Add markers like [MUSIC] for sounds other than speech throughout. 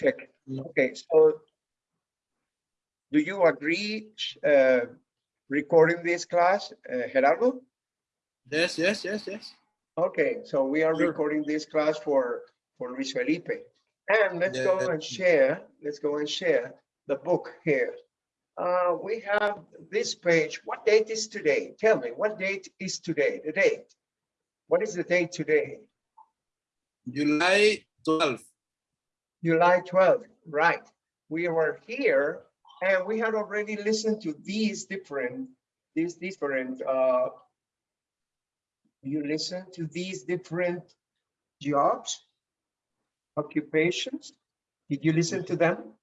check. Okay, so do you agree uh, recording this class, uh, Gerardo? Yes, yes, yes, yes. Okay, so we are Sure. recording this class for, for Luis Felipe. And let's go and share, let's go and share the book here. Uh, we have this page. What date is today? Tell me, what date is today? The date? What is the date today? July 12. July 12th, right. We were here and we had already listened to these different, these different, uh, you listen to these different jobs, occupations? Did you listen to them?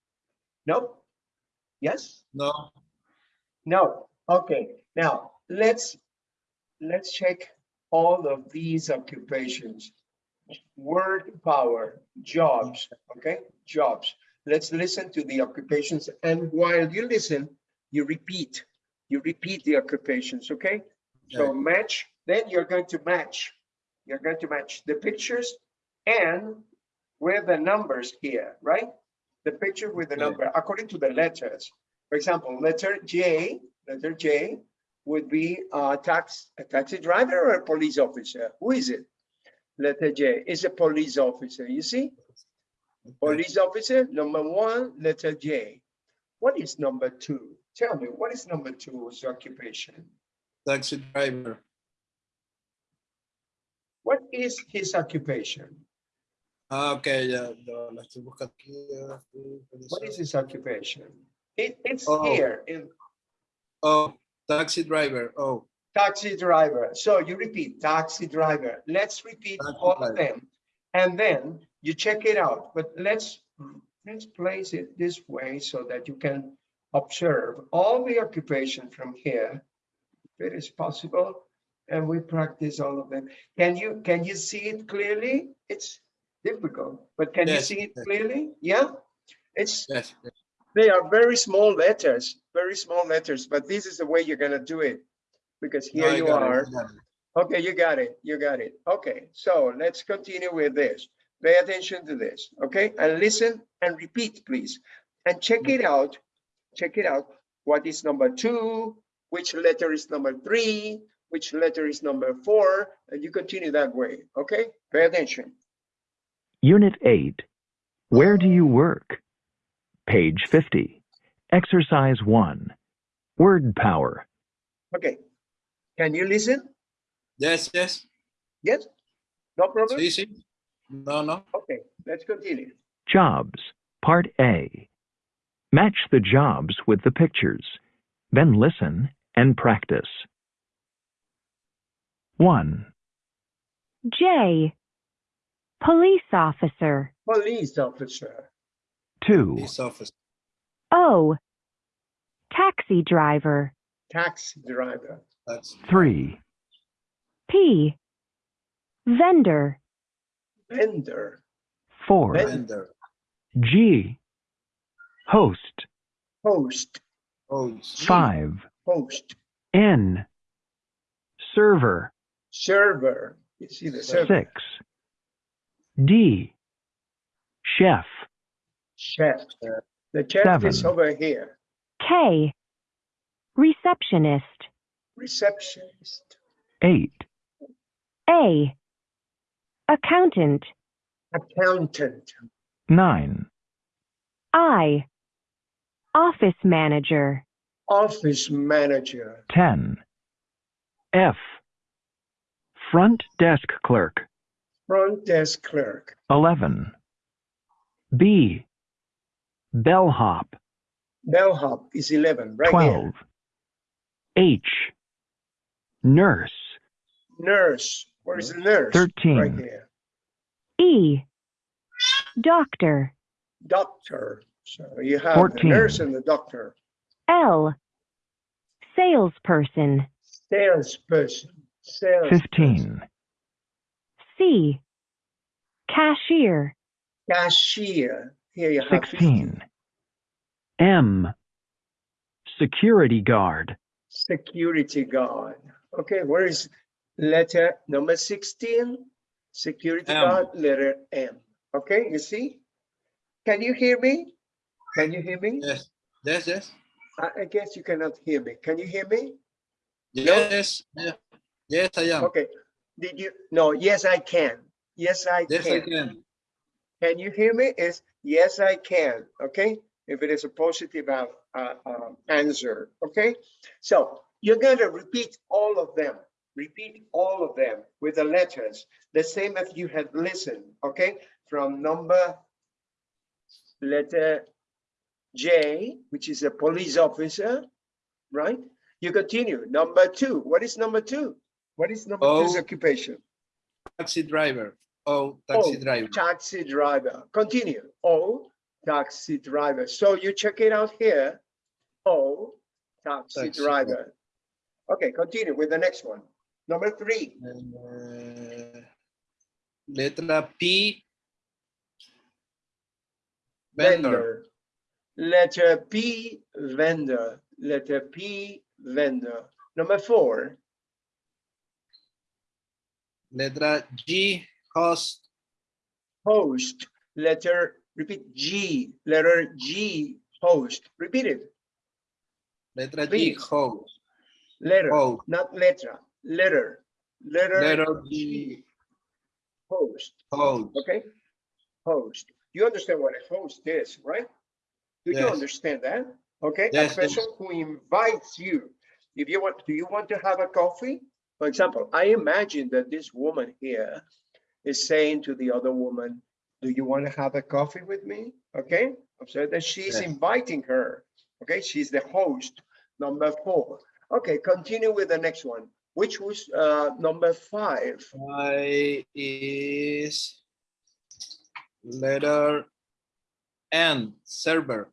No? Yes? No. No, okay, now, let's, let's check all of these occupations. Word power, jobs, okay, jobs. Let's listen to the occupations, and while you listen, you repeat, you repeat the occupations, okay? So match, then you're going to match, you're going to match the pictures and with the numbers here, right? The picture with the Okay. number, according to the letters. For example, letter J, letter J would be a tax, a taxi driver or a police officer? Who is it? Letter J is a police officer, you see? Police officer, number one, letter J. What is number two? Tell me, what is number two's occupation? Taxi driver. What is his occupation? Ah, ok, ya, ya la estoy buscando aquí. What is his occupation? It, it's Oh. here in Oh, taxi driver. Oh, taxi driver. So you repeat taxi driver. Let's repeat Taxi all of them. And then you check it out, but let's, let's place it this way so that you can observe all the occupation from here. If it is possible, and we practice all of them. Can you, can you see it clearly? It's difficult, but can you see it clearly? Yeah? It's, yes. yes. they are very small letters, very small letters, but this is the way you're gonna do it. Because here I you got it, I are. it. Okay, you got it, you got it. Okay, so let's continue with this. Pay attention to this, okay? And listen and repeat, please. And check it out, check it out. What is number two? Which letter is number three? Which letter is number four? And you continue that way, okay? Pay attention. Unit 8. Where do you work? Page 50. Exercise 1. Word power. Okay, can you listen? Yes, yes. Yes? No problem? Sí, sí. No, no. Okay, let's continue. Jobs. Part A. Match the jobs with the pictures. Then listen and practice. 1, J. Police officer. Police officer, 2, Police officer. O. Taxi driver. taxi driver, That's 3, P. Vendor. vendor, 4, vendor. G. Host. host, G. 5, host, N. Server. server. You see the server, 6, D. Chef. chef. The chef is over here, K. Receptionist. Receptionist, 8, A. Accountant. accountant, 9, I. Office manager. office manager, 10. F. Front desk clerk. front desk clerk, 11. B. Bellhop. bellhop is 11, right 12. here. H. Nurse. Nurse, where is the nurse? 13. Right here. E. Doctor. Doctor, so you have the nurse and the doctor, L. Salesperson. salesperson, sales. 15. C. Cashier. Cashier, here you have 16. M. Security guard. security guard. Okay, where is letter number 16? Security M. guard, letter M. Okay, you see? Can you hear me? Can you hear me? Yes, yes, yes, I, I guess you cannot hear me. Can you hear me? yes, yeah. yes, I am. Okay. Did you? No, yes, I can. Yes, I Yes, I can. can. Can you hear me? Is yes, I can. Okay. If it is a positive uh, uh, um, answer. Okay. So you're going to repeat all of them. Repeat all of them with the letters, the same as you had listened. Okay. From number letter J, which is a police officer, right? You continue. Number two. What is number two? What is number two's Oh. occupation? Taxi driver. Oh, taxi Oh, driver. Taxi driver. Continue. O, taxi driver. So you check it out here. O, taxi Taxi driver. Okay, continue with the next one. Number three. Uh, letra P. Vendor. Vendor. Letter P, vendor. Letter P, vendor. Number four. Letra G. Host. Host. Letter, repeat G. Letter G, host. Repeat it. Letra G. Please. Host. Letter, Host. not letra. Letter. Letter Letter G, host. Host. Okay, host. You understand what a host is, right? Do you understand that? Okay, a Yes, yes. person who invites you. If you want, do you want to have a coffee? For example, I imagine that this woman here is saying to the other woman, do you want to have a coffee with me? Okay, I'm observe that she's Yes. inviting her. Okay, she's the host, number four. Okay, continue with the next one, which was uh, number five. I is letter N. Server.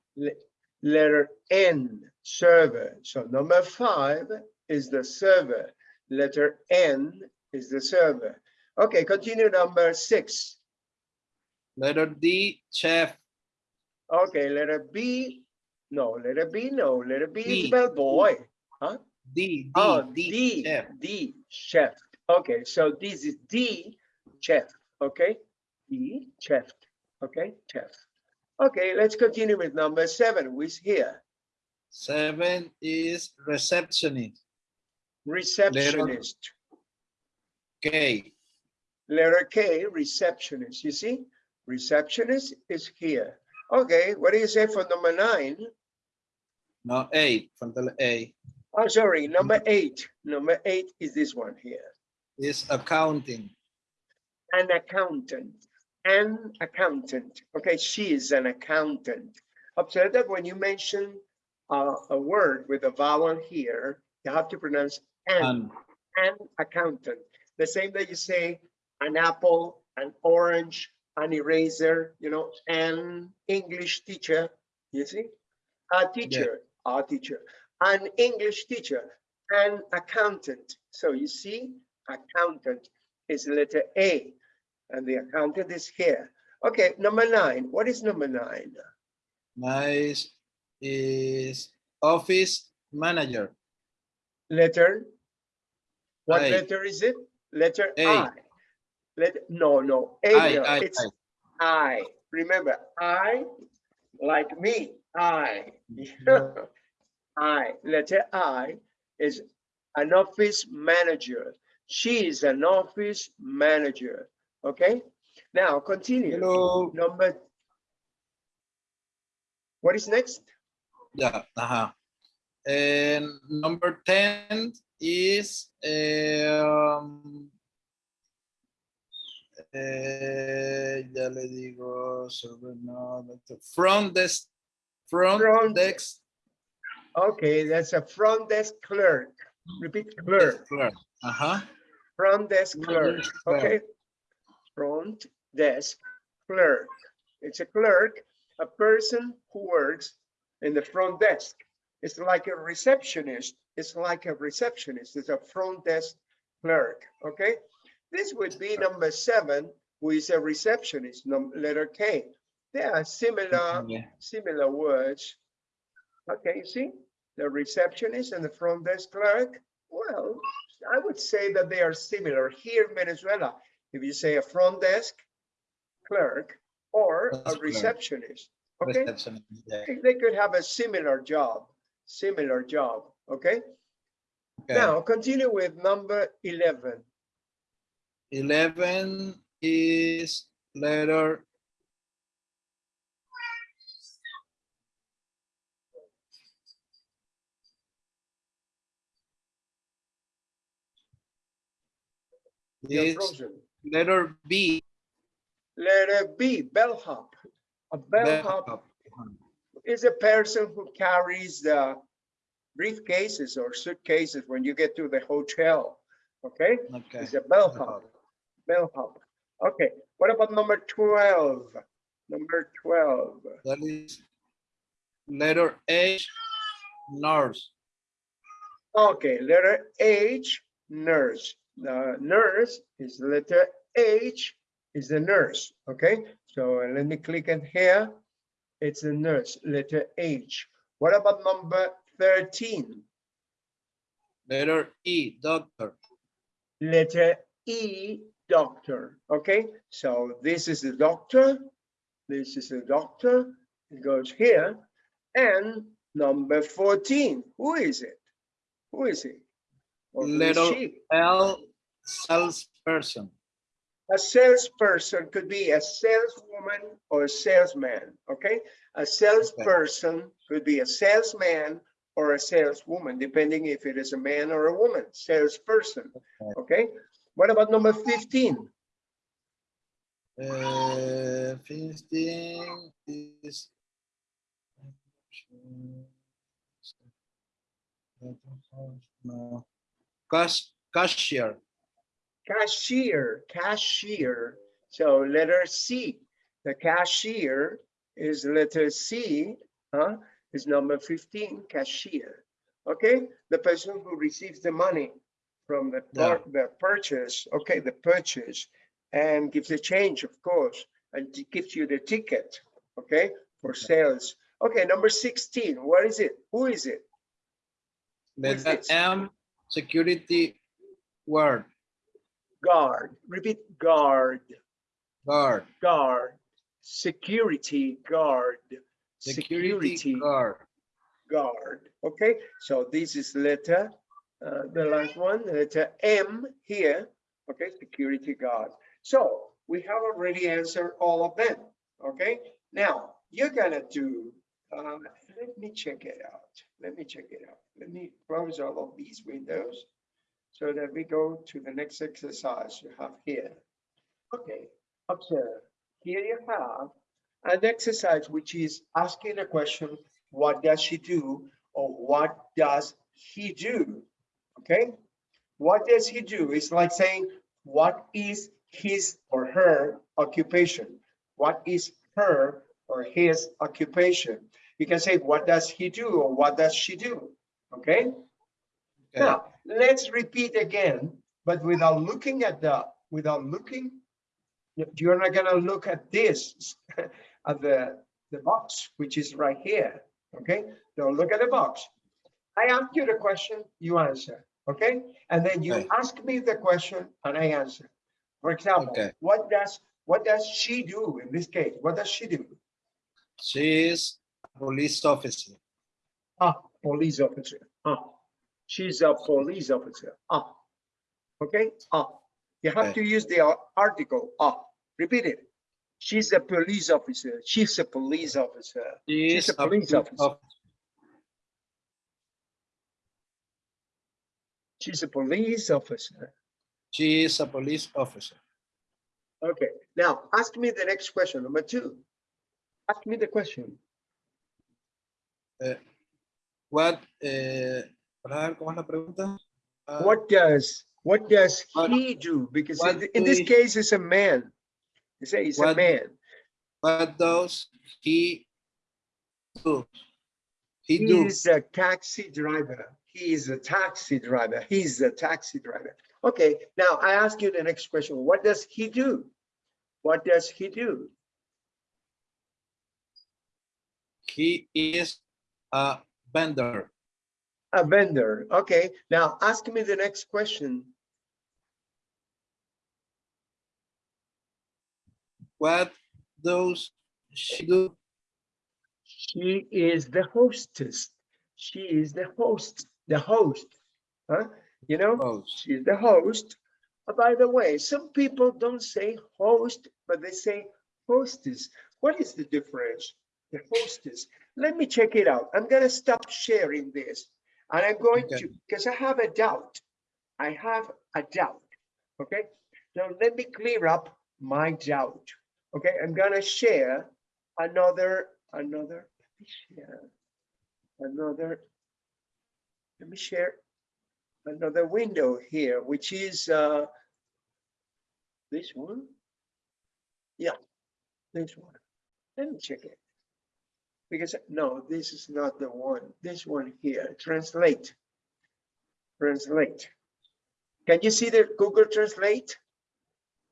letter N, server. So number five is the server. Letter N is the server. Okay, continue number six. Letter D. Chef. Okay, letter B, no, letter B, no, letter B is D, bellboy. D. D. Oh, D. D, Chef. D, chef. Okay, so this is D, chef, okay? D, chef, okay, chef. Okay, let's continue with number seven, who is here? Seven is receptionist. Receptionist. K. Letter K, receptionist, you see? Receptionist is here. Okay, what do you say for number nine? No, eight. Falta la A. Oh, sorry, number eight. Number eight is this one here. Is accounting. An accountant, an accountant. Okay, she is an accountant. Observe that when you mention uh, a word with a vowel here, you have to pronounce an, And an accountant. The same that you say an apple, an orange, an eraser, you know, an English teacher, you see? A teacher, a teacher, an English teacher, an accountant. So you see, accountant is letter A, and the accountant is here. Okay, number nine. What is number nine? nice is office manager. Letter? What I. letter is it? Letter A. I. Let, no, no, A, I, I, it's I. I. Remember, I, like me, I. Mm-hmm. I, letter I is an office manager. She is an office manager. Okay? Now continue. Hello. Number. What is next? Yeah. Uh-huh. And number 10 is um, eh, ya le digo sobre no, front desk front, Front desk Okay, that's a front desk clerk. Repeat clerk, clerk. Uh-huh. front desk clerk, okay? Front desk clerk. It's a clerk, a person who works in the front desk. It's like a receptionist. It's like a receptionist. It's a front desk clerk, okay? This would be number seven, who is a receptionist, letter K. There are similar Yeah. similar words. Okay, you see, the receptionist and the front desk clerk. Well, I would say that they are similar here in Venezuela. If you say a front desk clerk or a That's receptionist. Okay, Receptionist, they could have a similar job, similar job, okay? Okay. Now, continue with number 11. Eleven is letter. It's frozen. letter B. Letter B, bellhop. A bellhop bellhop. is a person who carries the briefcases or suitcases when you get to the hotel, okay? Okay. It's a bellhop, bellhop. Okay, what about number 12? Number 12. That is letter H, nurse. Okay, letter H, nurse. The nurse is the letter H, is the nurse, okay? So uh, let me click in here. It's the nurse, letter H. What about number 13? Letter E, doctor. Letter E, doctor, okay? So this is the doctor, this is the doctor, it goes here. And number 14, who is it? Who is he? Or who is Little? L, salesperson. A salesperson could be a saleswoman or a salesman, okay? A salesperson could be a salesman or a saleswoman, depending if it is a man or a woman, salesperson, okay? What about number 15? Uh, fifteen is. No. Cash, cashier. Cashier, cashier. So letter C, the cashier is letter C, huh? Is number 15, cashier. Okay, the person who receives the money from the, Yeah. the purchase, okay, the purchase, and gives a change, of course, and gives you the ticket, okay, for sales. Okay, number 16, what is it? Who is it? Letter? M, security word, Guard, repeat, guard. guard, guard, security guard, security security guard. guard. Okay, so this is letter, uh, the last one, letter M here. Okay, security guard. So we have already answered all of them. Okay, now you're gonna do. Uh, let me check it out. Let me check it out. Let me close all of these windows so that we go to the next exercise you have here. Okay, observe. Here you have an exercise which is asking a question, what does she do? Or what does he do? Okay? What does he do? It's like saying, what is his or her occupation? What is her or his occupation? You can say, what does he do? Or what does she do? Okay? Okay. Now, let's repeat again, but without looking at the, without looking, you- you're not gonna look at this, [LAUGHS] at the, the box, which is right here, okay? Don't look at the box. I ask you the question, you answer, okay? And then you Okay. ask me the question and I answer. For example, Okay. what does, what does she do in this case? What does she do? She is police officer. Ah, police officer. Ah, she's a police officer. Ah, okay. Ah, you have Okay. to use the article. Ah, repeat it. She's a police officer. She's a police officer. She She's a police officer. She's a police officer. She is a police officer. Okay. Now ask me the next question, number two. Ask me the question. What, eh, para cómo es la pregunta. Ah, What does what does What- he do? Because in, in this he- case, it's a man. You say it's a man. What does he do? He do. He's a taxi driver. He is a taxi driver. He's a taxi driver. Okay, now I ask you the next question. What does he do? What does he do? He is a vendor. A vendor. Okay, now ask me the next question. What does she do? She is the hostess. She is the host, the host. Huh? You know, Host. she's the host. Uh, By the way, some people don't say host, but they say hostess. What is the difference? The hostess. Let me check it out. I'm gonna stop sharing this. And I'm going Okay. to, because I have a doubt. I have a doubt. Okay, now let me clear up my doubt. Okay, I'm gonna share another, another, let me share another, let me share another window here, which is uh this one. Yeah, this one. Let me check it. Because, no, this is not the one. This one here, translate. Translate. Can you see the Google Translate?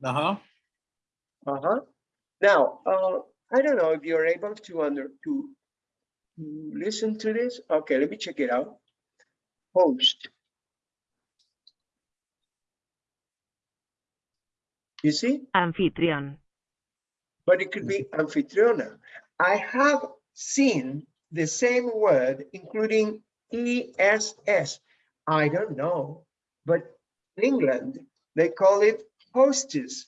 Uh-huh. Uh-huh. Now, uh, I don't know if you're able to under, to to listen to this. Okay, let me check it out. Host. You see? Anfitrión. but it could be anfitriona. I have seen the same word, including ESS. I don't know, but in England, they call it hostess,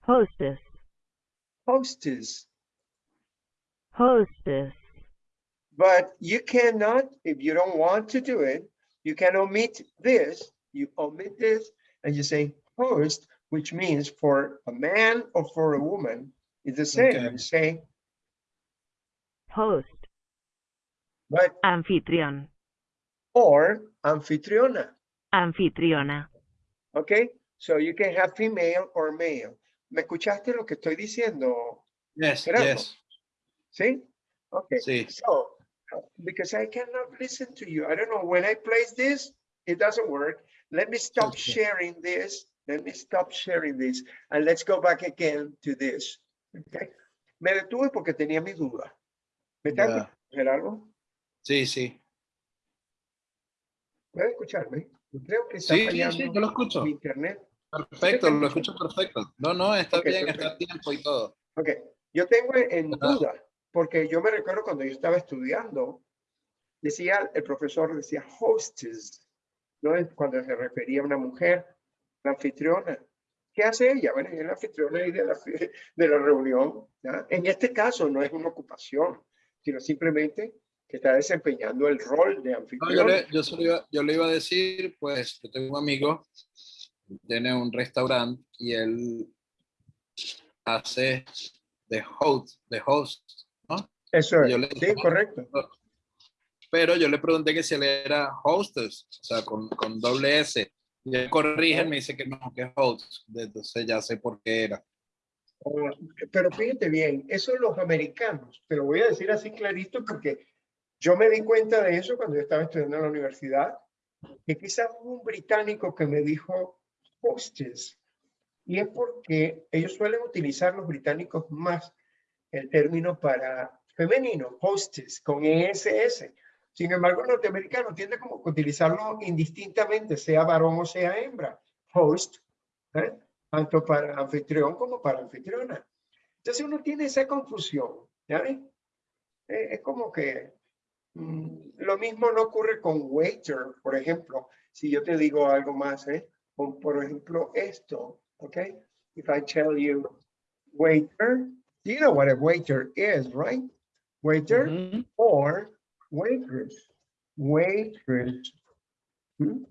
Hostess. hostess. Hostess. But you cannot, if you don't want to do it, you can omit this, you omit this, and you say host, which means for a man or for a woman, it's the same, Okay. you say, Host. but, Anfitrión. or anfitriona. Anfitriona. Okay, so you can have female or male. ¿Me escuchaste lo que estoy diciendo? Yes, Gerardo. yes. See? Okay, Sí. so, because I cannot listen to you, I don't know, when I place this, it doesn't work. Let me stop Okay. sharing this, let me stop sharing this, and let's go back again to this. Okay, me detuve porque tenía mi duda. ¿Me está Ya. escuchando, Gerardo? Sí, sí. ¿Puede escucharme? Creo que está Sí, sí, fallando sí, yo lo escucho. mi internet. Perfecto, lo escucho perfecto. No, no, está Ok, bien, está perfecto. a tiempo y todo. Ok, yo tengo en duda, porque yo me recuerdo cuando yo estaba estudiando, decía, el profesor decía hostess, ¿no? Es Cuando se refería a una mujer, la anfitriona. ¿Qué hace ella? Bueno, ella es la anfitriona de la, [LAUGHS] de la reunión. En este caso no es una ocupación, sino simplemente que está desempeñando el rol de No, yo, le, yo, iba, yo le iba a decir, pues, yo tengo un amigo, tiene un restaurante y él hace de host, de host, ¿no? Eso es, yo le- sí, correcto. Pero yo le pregunté que si él era hostess, o sea, con, con doble S. Y él corrige, me dice que no, que es host. Entonces ya sé por qué era. Pero fíjate bien, eso los americanos, te lo voy a decir así clarito porque yo me di cuenta de eso cuando yo estaba estudiando en la universidad, que quizás hubo un británico que me dijo hostess, y es porque ellos suelen utilizar los británicos más el término para femenino, hostess, con ESS. Sin embargo, el norteamericano tiende como que utilizarlo indistintamente, sea varón o sea hembra, host, ¿eh? Tanto para anfitrión como para anfitriona. Entonces uno tiene esa confusión, ¿ya ves? Eh, es como que mm, lo mismo no ocurre con waiter, por ejemplo, si yo te digo algo más, ¿eh? Con, por ejemplo, esto, ¿ok? If I tell you waiter, you know what a waiter is, right? Waiter Ujú. or waitress, waitress. Hmm?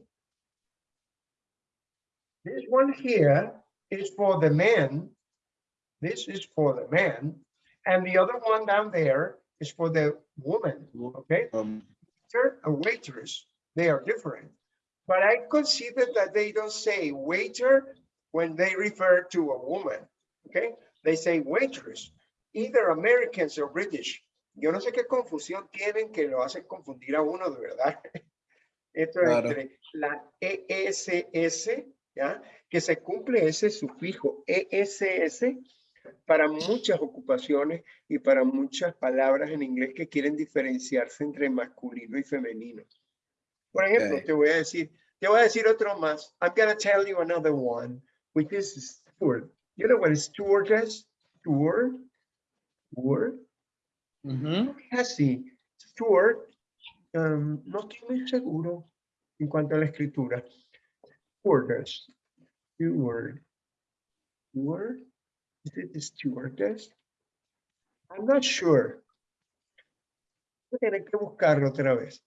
This one here is for the man. This is for the man. And the other one down there is for the woman, okay? Um, Waiter and waitress, they are different. But I consider that they don't say waiter when they refer to a woman, okay? They say waitress, either Americans or British. Yo no sé qué confusión tienen que lo hacen confundir a uno de verdad. [LAUGHS] Esto es entre la ESS, ¿ya? Que se cumple ese sufijo ESS para muchas ocupaciones y para muchas palabras en inglés que quieren diferenciarse entre masculino y femenino. Por ejemplo, te voy a decir, te voy a decir otro más. I'm gonna tell you another one, which is steward. You know what is? Steward. Steward. Ujú. Así, Steward, um, no estoy muy seguro en cuanto a la escritura. Stewardess. Steward. Steward. Is it the stewardess? I'm not sure. Voy a tener que buscarlo otra vez.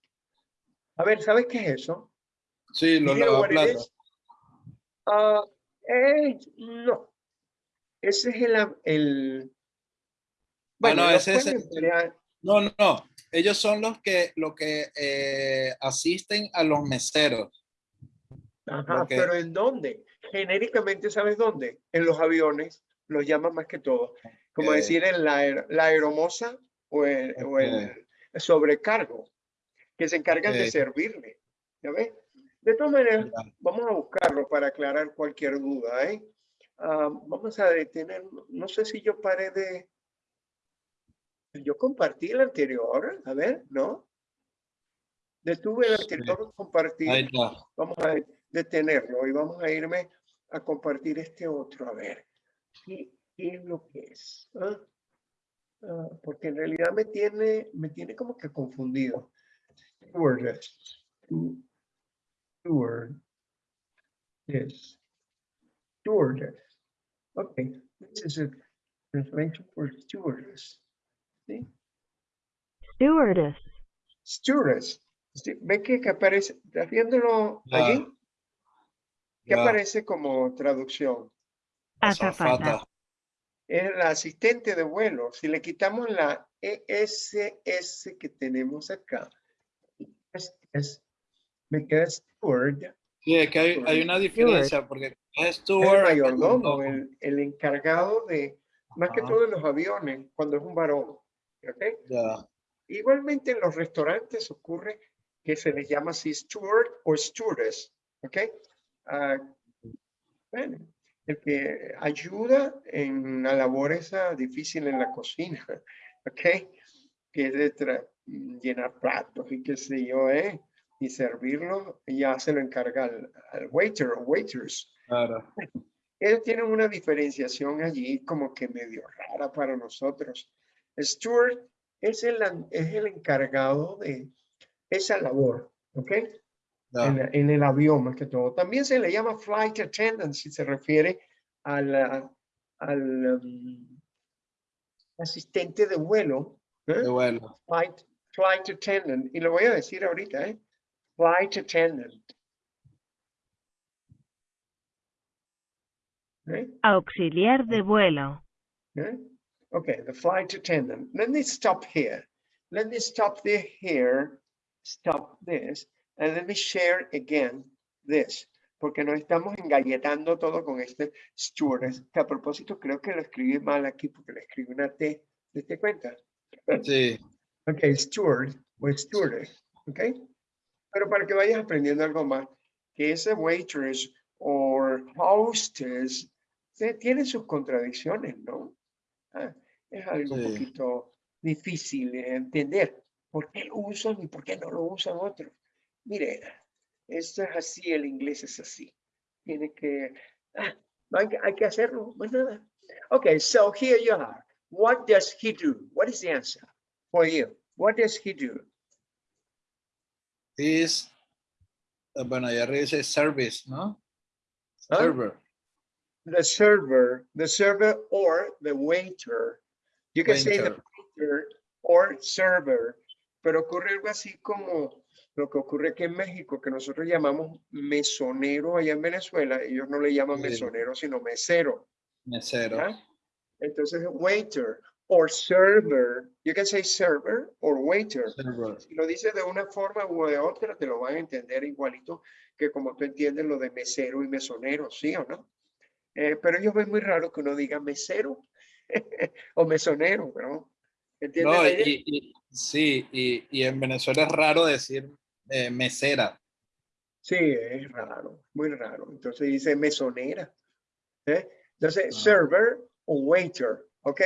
A ver, ¿sabes qué es eso? Sí, los lavaplatos. Ah, eh, no. Ese es el, el bueno, no, los ese es pueden el- emplear- No, no, no. Ellos son los que, lo que eh, asisten a los meseros. Ajá, Ok. pero ¿en dónde? Genéricamente, ¿sabes dónde? En los aviones, los llaman más que todo. Como decir en la, la aeromoza o el, o el sobrecargo, que se encargan de servirle. ¿Ya ves? De todas maneras, vamos a buscarlo para aclarar cualquier duda, ¿eh? Ah, vamos a detener, no sé si yo paré de... Yo compartí el anterior, a ver, ¿no? Detuve el anterior, compartí vamos a detenerlo y vamos a irme a compartir este otro. A ver, ¿qué, qué es lo que es? ¿Ah? Ah, porque en realidad me tiene, me tiene como que confundido. Stewardess. Stu- Steward. Yes. Stewardess. Okay. This is a translation for stewardess. ¿Sí? Stewardess. Stewardess. Sí, ¿Ven que, que aparece? ¿Estás viéndolo allí? ¿Qué aparece como traducción? Azafata. Es la asistente de vuelo. Si le quitamos la ESS que tenemos acá, es, es- me queda steward, Sí, es que hay, hay una diferencia porque es el mayordomo, el, el encargado de, más que Ajá. todo en los aviones, cuando es un varón. ¿ok? Ya, Igualmente en los restaurantes ocurre que se les llama así steward o stewardess, ¿ok? Bueno, el que ayuda en la labor esa difícil en la cocina, [LAUGHS] ¿ok? Que es de llenar platos y qué sé yo, ¿eh? Y servirlo, ya se lo encarga al, al waiter o waiters. claro. [LAUGHS] Ellos tienen una diferenciación allí como que medio rara para nosotros. Steward es el, es el encargado de esa labor, ¿ok? En, el avión más que todo. También se le llama flight attendant si se refiere al um, asistente de vuelo. ¿eh? Qué bueno. Flight, flight attendant. Y lo voy a decir ahorita, ¿eh? Flight attendant. ¿eh? Auxiliar de vuelo. Okay. Okay, the flight attendant. Let me stop here. Let me stop the here, stop this, and let me share again this. Porque nos estamos engalletando todo con este stewardess. Que a propósito creo que lo escribí mal aquí porque le escribí una T. ¿Te diste cuenta? Sí, Ok, steward o stewardess. Ok. Pero para que vayas aprendiendo algo más, que ese waitress o hostess tiene sus contradicciones, ¿no? Ah, es algo un Sí. poquito difícil de entender. ¿Por qué lo usan y por qué no lo usan otros? Mire, esto es así, el inglés es así. Tiene que, ah, hay, que- hay que hacerlo, más nada. Okay, so here you are. What does he do? What is the answer for you? What does he do? is, eh, bueno, ya dice service, ¿no? ¿Ah? Server. The server, the server or the waiter. You can say the Waiter. waiter or server, pero ocurre algo así como lo que ocurre aquí en México, que nosotros llamamos mesonero allá en Venezuela. Ellos no le llaman mesonero, sino mesero. Mesero. Entonces, waiter or server. You can say server or waiter. Server. Si lo dices de una forma u de otra, te lo van a entender igualito que como tú entiendes lo de mesero y mesonero, ¿sí o no? Eh, pero ellos ven muy raro que uno diga mesero [LAUGHS] o mesonero, ¿no? ¿Entiendes No, y, y- sí, y, y en Venezuela es raro decir eh, mesera. Sí, es raro, muy raro. Entonces dice mesonera. ¿eh? Entonces, Ah. server o waiter, ¿ok?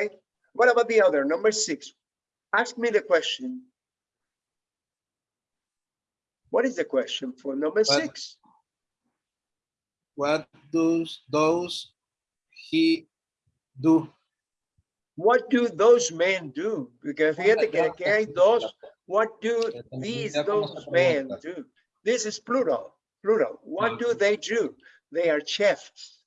What about the other, number six? Ask me the question. What is the question for number What- six? What does those he do? What do those men do? Porque fíjate que aquí hay dos. What do these, those men do? This is plural, plural. What do they do? They are chefs.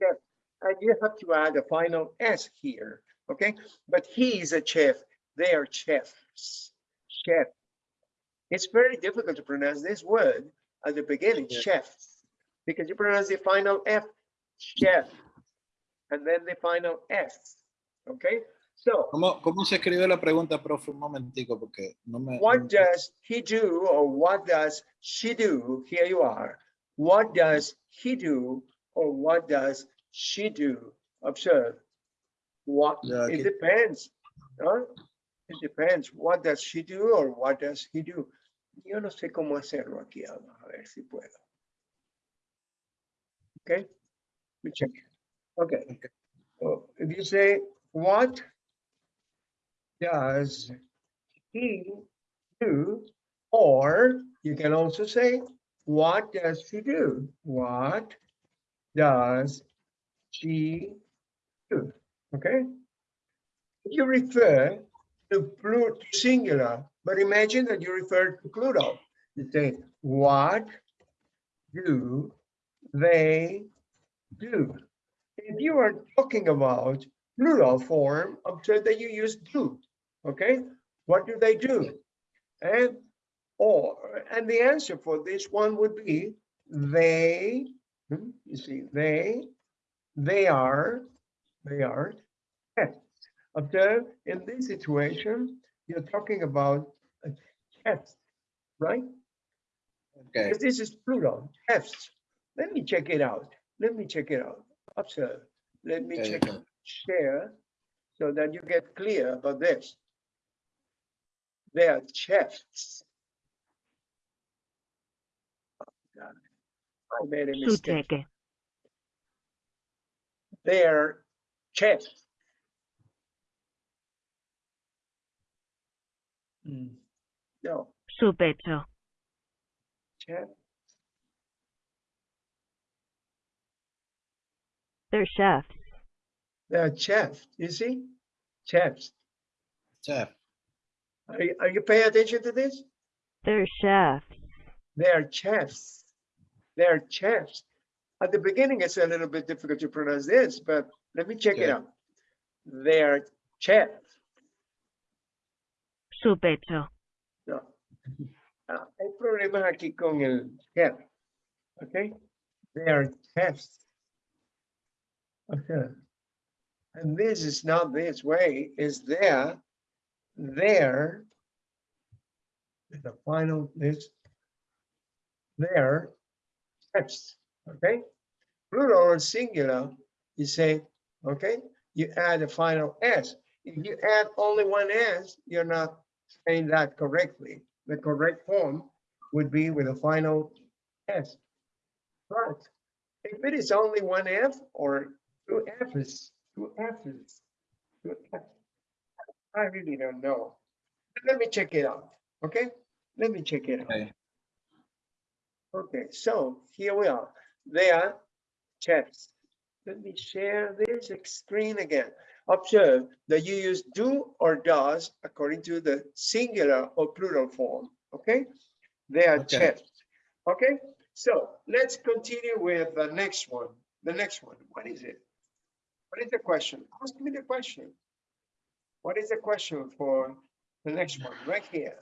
Chef. And you have to add a final S here, okay? But he is a chef. They are chefs. Chef. It's very difficult to pronounce this word at the beginning, Yeah. chef, because you pronounce the final F, chef, and then the final S, okay? So ¿Cómo, ¿Cómo se escribe la pregunta, profe? Un momentico, porque no me... what does he do or what does she do? Here you are. What does he do or what does she do? Observe. What, it depends. ¿no? It depends. What does she do or what does he do? Yo no sé cómo hacerlo aquí. A ver si puedo. Okay. Let me check. Okay. Okay. So if you say, what does he do? Or you can also say, what does she do? What does she do? Okay? You refer to plural, singular, but imagine that you refer to plural. You say, what do they do? If you are talking about plural form, observe that you use do, okay? What do they do? And or, and the answer for this one would be they, hmm, you see, they, they are, they are chefs. Observe, in this situation, you're talking about a chef, right? Okay. Because this is plural, chefs. Let me check it out. Let me check it out. Observe. Let me Okay, check share so that you get clear about this. They are chefs. Oh, God. I made a Su mistake. cheque. They are chefs. Hmm. No, Su pecho. chef, They're chefs. they are chefs, you see? Chefs. Chef. Are you, are you paying attention to this? They're chefs. They are chefs. They are chefs. At the beginning, it's a little bit difficult to pronounce this, but let me check it out. They are chefs. Su pecho. No. Ah, hay problemas aquí con el chef. Okay? They are chefs. Okay. And this is not this way, is there, there. The final is there, chefs, okay? Plural or singular, you say, okay, you add a final S. If you add only one S, you're not saying that correctly. The correct form would be with a final S. But if it is only one F or two F's, two F's, two F's, I really don't know. Let me check it out, okay? Let me check it out. Okay. Okay, so here we are. They are chefs. Let me share this screen again. Observe that you use do or does according to the singular or plural form, okay? They are Okay. chefs, okay? So let's continue with the next one. The next one, what is it? What is the question? Ask me the question. What is the question for the next one, right here?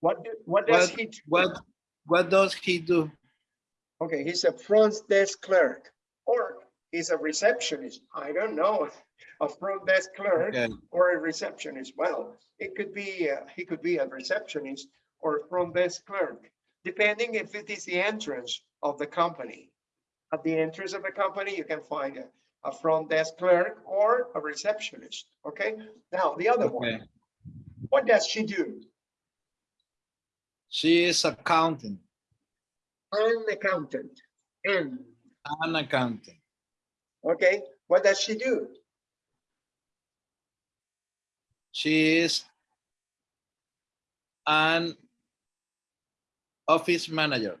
What, do- what does What- he do? What, what does he do? Okay, he's a front desk clerk or he's a receptionist. I don't know. A front desk clerk Okay. or a receptionist. Well, it could be, uh, he could be a receptionist or a front desk clerk, depending if it is the entrance of the company. At the entrance of the company, you can find a, a front desk clerk or a receptionist. Okay, now the other Okay. one, what does she do? She is accountant, An accountant. And, an accountant. okay, what does she do? She is an office manager.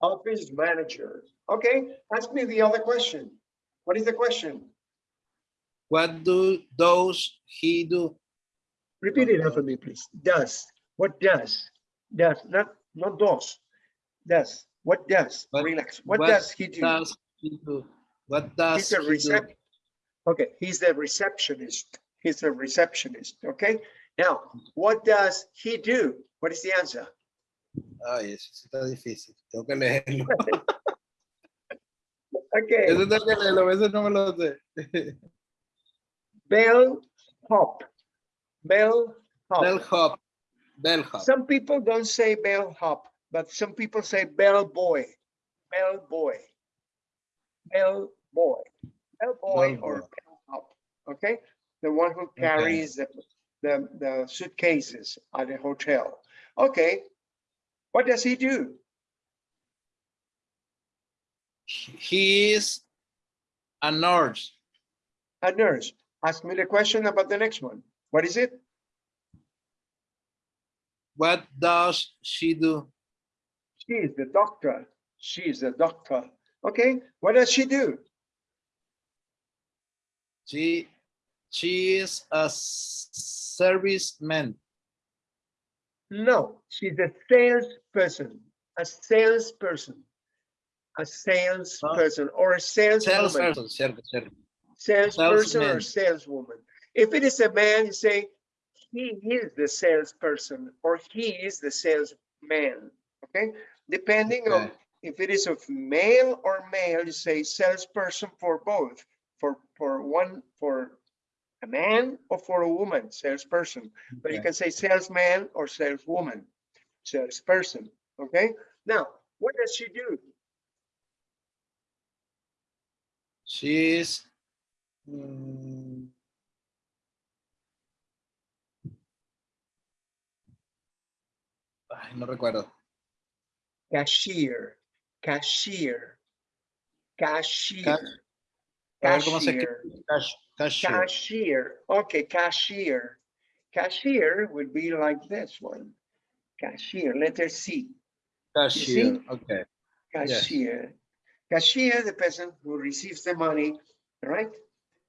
Office manager. Okay, ask me the other question. What is the question? What do those he do? Repeat it after me, please. Does, what does? Does, not, not does. Does, what does? What- Relax. What what does he do? Does he do? What does He's a he do? Okay, he's the receptionist. He's a receptionist, okay? Now, what does he do? What is the answer? Ah, Ay, eso sí está difícil. Tengo que leerlo. [LAUGHS] Okay, Eso tengo que a no me lo sé. [LAUGHS] bell hop. Bell Bell hop. hop. Bell hop. Some people don't say bell hop, but some people say bell boy. Bell boy. Bell boy. Bell boy Bell or boy. bell hop, okay? The one who carries the, the, the suitcases at the hotel. Okay, what does he do? He is a nurse. A nurse. Ask me the question about the next one. What is it? What does she do? She is the doctor. She is the doctor. Okay, what does she do? She she is a serviceman. No, she's a salesperson, a salesperson, a salesperson ah. or a saleswoman, Salesperson, cierto. salesperson or saleswoman. If it is a man, you say he is the salesperson or he is the salesman. Okay, depending on if it is of male or male, you say salesperson for both, for for one for a man or for a woman, salesperson. But you can say salesman or saleswoman, salesperson, okay? Now, what does she do? She is mm, ay, no recuerdo. Cashier, cashier, cashier, A ver cómo se cashier, cashier. cashier. Okay, cashier. Cashier would be like this one. Cashier, letter C, Cashier. Okay. Yes. Cashier. The person who receives the money, right?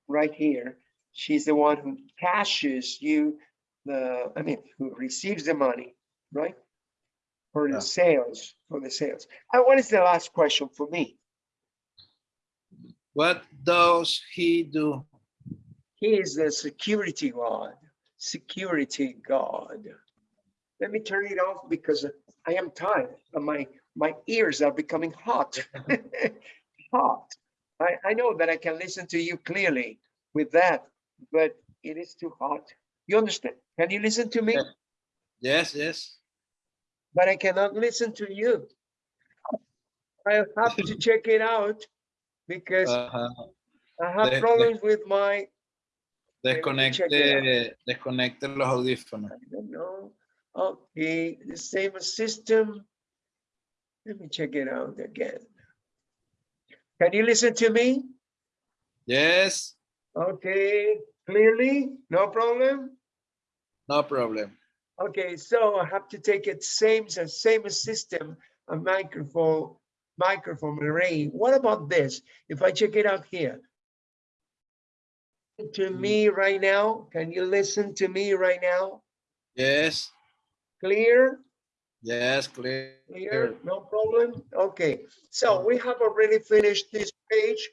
Right here. She's the one who cashes you the, I mean, who receives the money, right? For Yeah. the sales, for the sales. And what is the last question for me? What does he do? He is the security guard, security guard. Let me turn it off because I am tired and my, my ears are becoming hot. [LAUGHS] [LAUGHS] Hot. I, I know that I can listen to you clearly with that, but it is too hot. You understand? Can you listen to me? Yes, yes. But I cannot listen to you. I have to [LAUGHS] check it out because Ajá. I have de- problems with my Maybe we check it Desconecte, desconecte los audífonos. I don't know. Okay, the same system. Let me check it out again. Can you listen to me? Yes, Okay, clearly, no problem? no problem. Okay, so I have to take it same, same system, a microphone, microphone array. What about this? If I check it out here. To me mm. right now, can you listen to me right now? Yes, Clear? Yes, clear. Here, no problem. Okay, so we have already finished this page.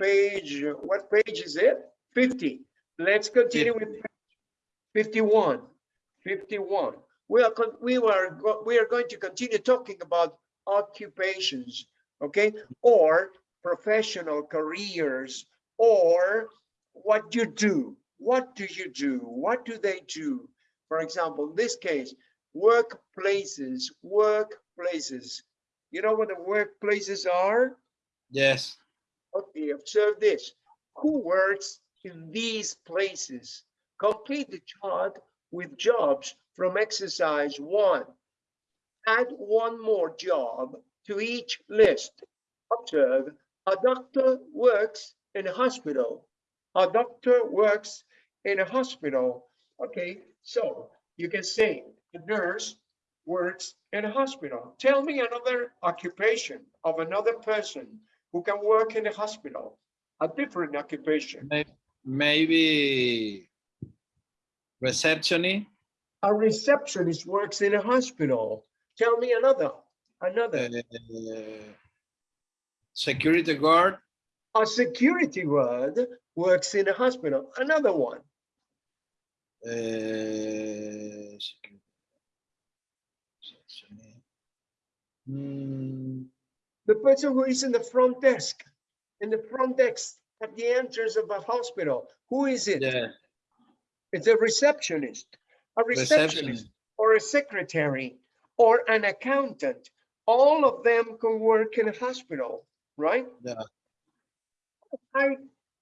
Page, what page is it? 50. Let's continue with 51. 51. We are, we are, we are going to continue talking about occupations, okay? Or professional careers, or what you do. What do you do? What do they do? For example, in this case, workplaces, workplaces. You know what the workplaces are? Yes, Okay, observe this. Who works in these places? Complete the chart with jobs from exercise one. Add one more job to each list. Observe, a doctor works in a hospital. A doctor works in a hospital. Okay, so you can say a nurse works in a hospital. Tell me another occupation of another person who can work in a hospital, a different occupation. Maybe receptionist, A receptionist works in a hospital. Tell me another, another. uh, security guard, A security guard works in a hospital. Another one. uh, The person who is in the front desk, in the front desk at the entrance of a hospital. Who is it? yeah, It's a receptionist, a receptionist, receptionist. or a secretary, or an accountant. All of them can work in a hospital, right? Yeah. I,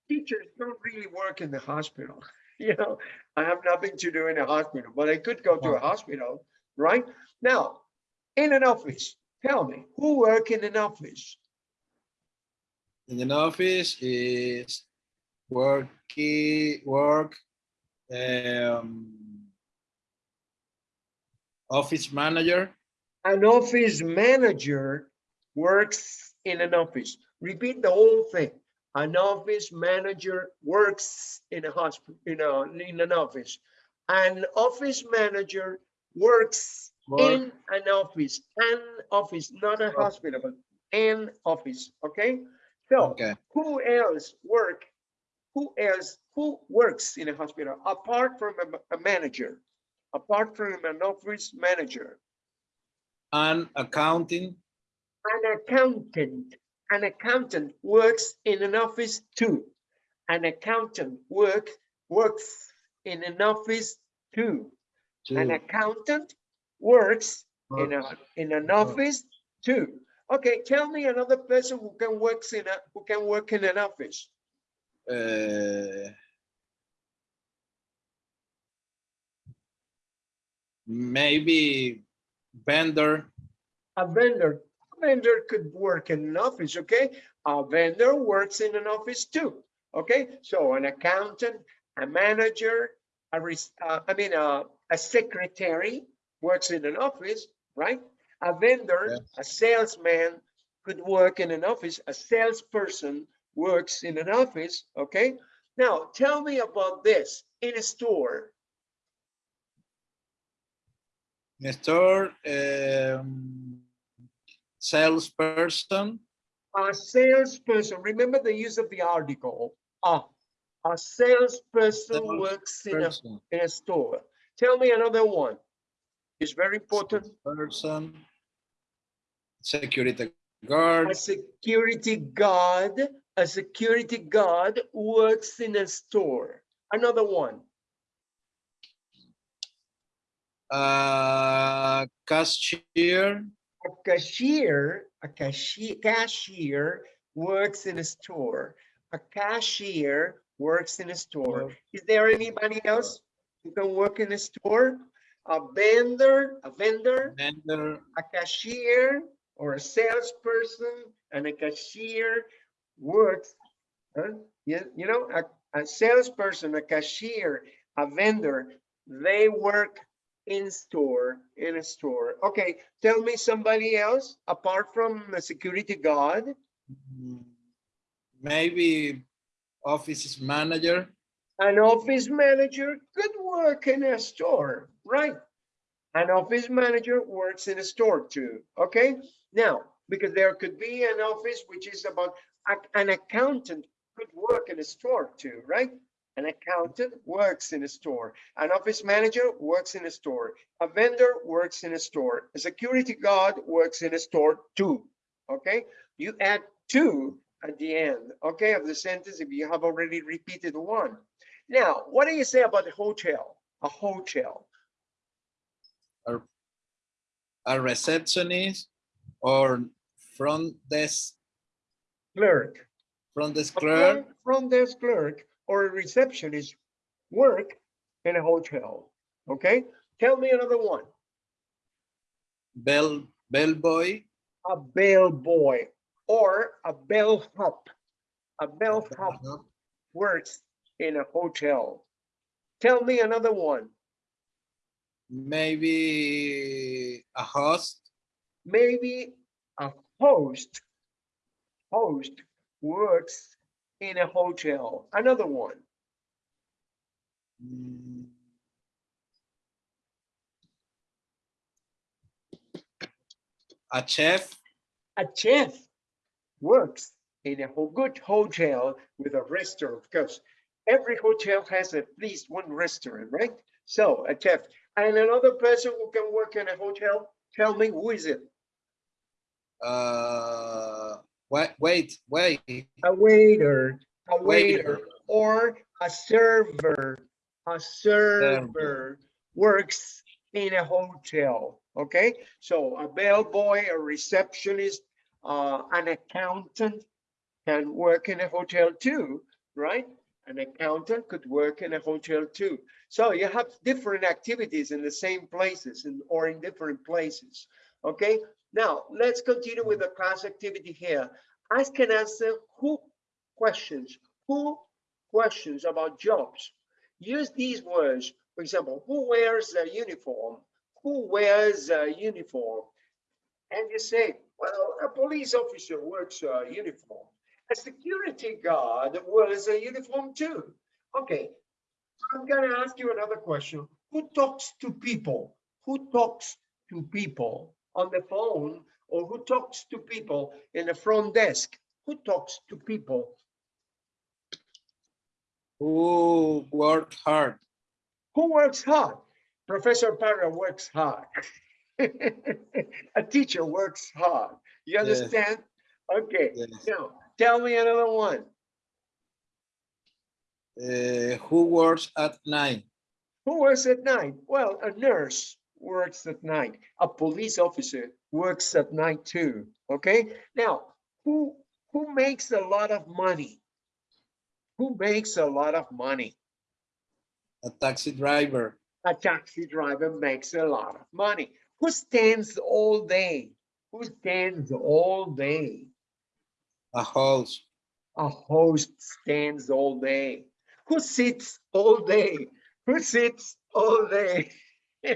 teachers don't really work in the hospital. [LAUGHS] You know, I have nothing to do in a hospital, but I could go to a hospital, right? Now, in an office, tell me, who work in an office? in an office is worky work um office manager An office manager works in an office. Repeat the whole thing. An office manager works in a hospital, you know, in an office. An office manager works work in an office, an office, not a hospital, but an office, okay? So okay who else work? Who else, who works in a hospital apart from a, a manager? Apart from an office manager? An accounting An accountant, an accountant works in an office too. An accountant work, works in an office too. An accountant works in a, in an office too. Okay, tell me another person who can works in a, who can work in an office. uh, maybe vendor A vendor, a vendor could work in an office, okay? A vendor works in an office too, okay? So an accountant, a manager, a, uh, I mean, uh, a secretary works in an office, right? A vendor, Yes. a salesman could work in an office, a salesperson works in an office, okay? Now, tell me about this in a store. in a store um, salesperson A salesperson, remember the use of the article, a, a salesperson works in a, in a store. Tell me another one. It's very important. person security guard A security guard, a security guard works in a store. Another one. uh cashier A cashier, a cashier, cashier works in a store. A cashier works in a store. Is there anybody else who can work in a store? A vendor, a vendor, vendor a cashier or a salesperson and a cashier works. Huh? You, you know, a, a salesperson, a cashier, a vendor, they work in store, in a store. Okay, tell me somebody else apart from the security guard. mm, maybe office manager An office manager could work in a store, right? An office manager works in a store too, okay? Now, because there could be an office which is about, an accountant could work in a store too, right? An accountant works in a store. An office manager works in a store. A vendor works in a store. A security guard works in a store too, okay? You add two at the end, okay, of the sentence if you have already repeated one. Now, what do you say about a hotel? A hotel, a receptionist or front desk clerk, front desk clerk front- front desk clerk or a receptionist work in a hotel. Okay, tell me another one. bell bellboy A bellboy or a bellhop. A bellhop works in a hotel. Tell me another one. Maybe a host Maybe a host. Host works in a hotel. Another one. Mm. A chef, A chef works in a good hotel with a restaurant because every hotel has at least one restaurant, right? So a chef and another person who can work in a hotel, tell me who is it? uh, wait, wait, wait, A waiter, a Waiter. waiter, or a server. A server works in a hotel, okay? So a bellboy, a receptionist, uh, an accountant can work in a hotel too, right? An accountant could work in a hotel too. So you have different activities in the same places and or in different places, okay? Now, let's continue with the class activity here. Ask and answer who questions, who questions about jobs. Use these words, for example, who wears a uniform? Who wears a uniform? And you say, well, a police officer wears a uniform. A security guard wears a uniform too. Okay, I'm gonna ask you another question. Who talks to people? Who talks to people on the phone or who talks to people in the front desk? Who talks to people? who worked hard. Who works hard? Professor Parra works hard. [LAUGHS] A teacher works hard. You Yes. understand? Okay, Yes. now tell me another one. Uh, who works at night? Who works at night? Well, a nurse works at night. A police officer works at night too. Okay, now who who makes a lot of money? Who makes a lot of money? A taxi driver. A taxi driver makes a lot of money. Who stands all day? Who stands all day? A host. A host stands all day. Who sits all day? Who sits all day? [LAUGHS]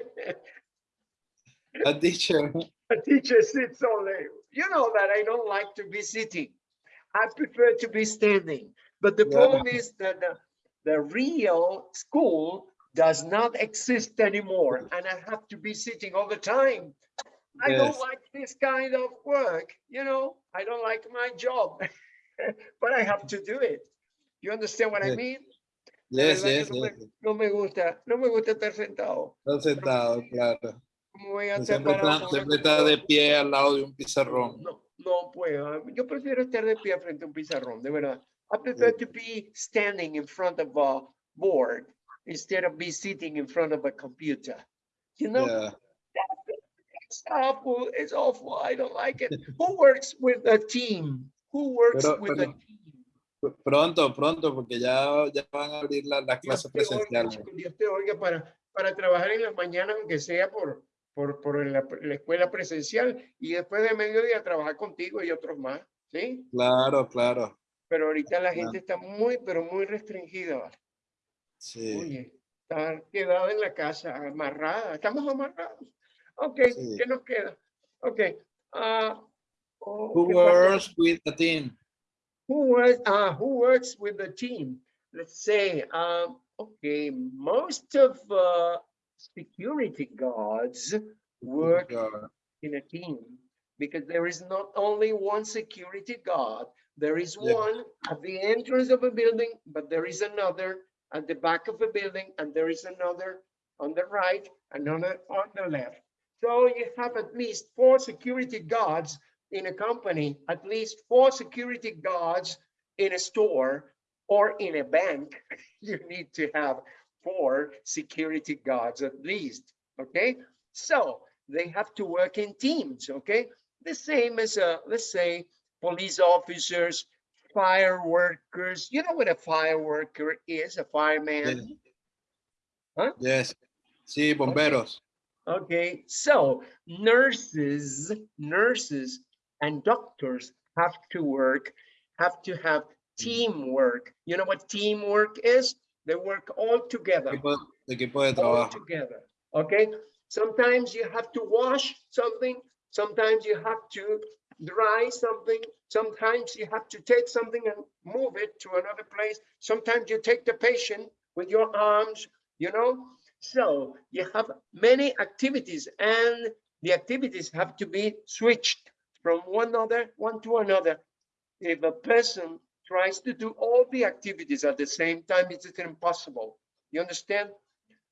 A teacher. A teacher sits all day. You know that I don't like to be sitting. I prefer to be standing. But the Yeah. problem is that the, the real school does not exist anymore and I have to be sitting all the time. I don't like this kind of work, you know, I don't like my job, [LAUGHS] but I have to do it. You understand what I mean? Yes, yes, no me- No me gusta, no me gusta estar sentado. Está sentado, claro. ¿Cómo voy a estar Siempre está, siempre está de pie al lado de un pizarrón. No, no puedo. Yo prefiero estar de pie frente a un pizarrón, de verdad. I prefer to be standing in front of a board instead of be sitting in front of a computer. You know, Yeah. It's awful. It's awful. I don't like it. Who works with a team? Who works Pero- with a pero- team? Pronto, pronto, porque ya, ya van a abrir la- las Dios clases presenciales. Dios te oiga para, para trabajar en las mañanas, aunque sea por, por, por la, la escuela presencial, y después de mediodía trabajar contigo y otros más, ¿sí? Claro, claro. Pero ahorita la Claro. gente está muy, pero muy restringida, ¿vale? Sí. Oye, estar quedada en la casa, amarrada, estamos amarrados. Ok, Sí. ¿qué nos queda? Ok. ah, oh, Who works with the team? Who works, uh, who works with the team? Let's say, um, okay, most of uh, security guards work in a team because there is not only one security guard, there is Yeah. one at the entrance of a building, but there is another at the back of a building, and there is another on the right, and another on the left. So you have at least four security guards in a company, at least four security guards in a store or in a bank. [LAUGHS] You need to have four security guards at least, okay? So they have to work in teams, okay? The same as, uh, let's say, police officers, fire workers. You know what a fire worker is, a fireman? Yes. Sí, bomberos. Okay, so nurses, nurses and doctors have to work, have to have teamwork. You know what teamwork is? They work all together. Equipo, equipo de all together. Okay, sometimes you have to wash something, sometimes you have to dry something, sometimes you have to take something and move it to another place. Sometimes you take the patient with your arms you know? So you have many activities and the activities have to be switched from one other, one to another. If a person tries to do all the activities at the same time, it's impossible. You understand?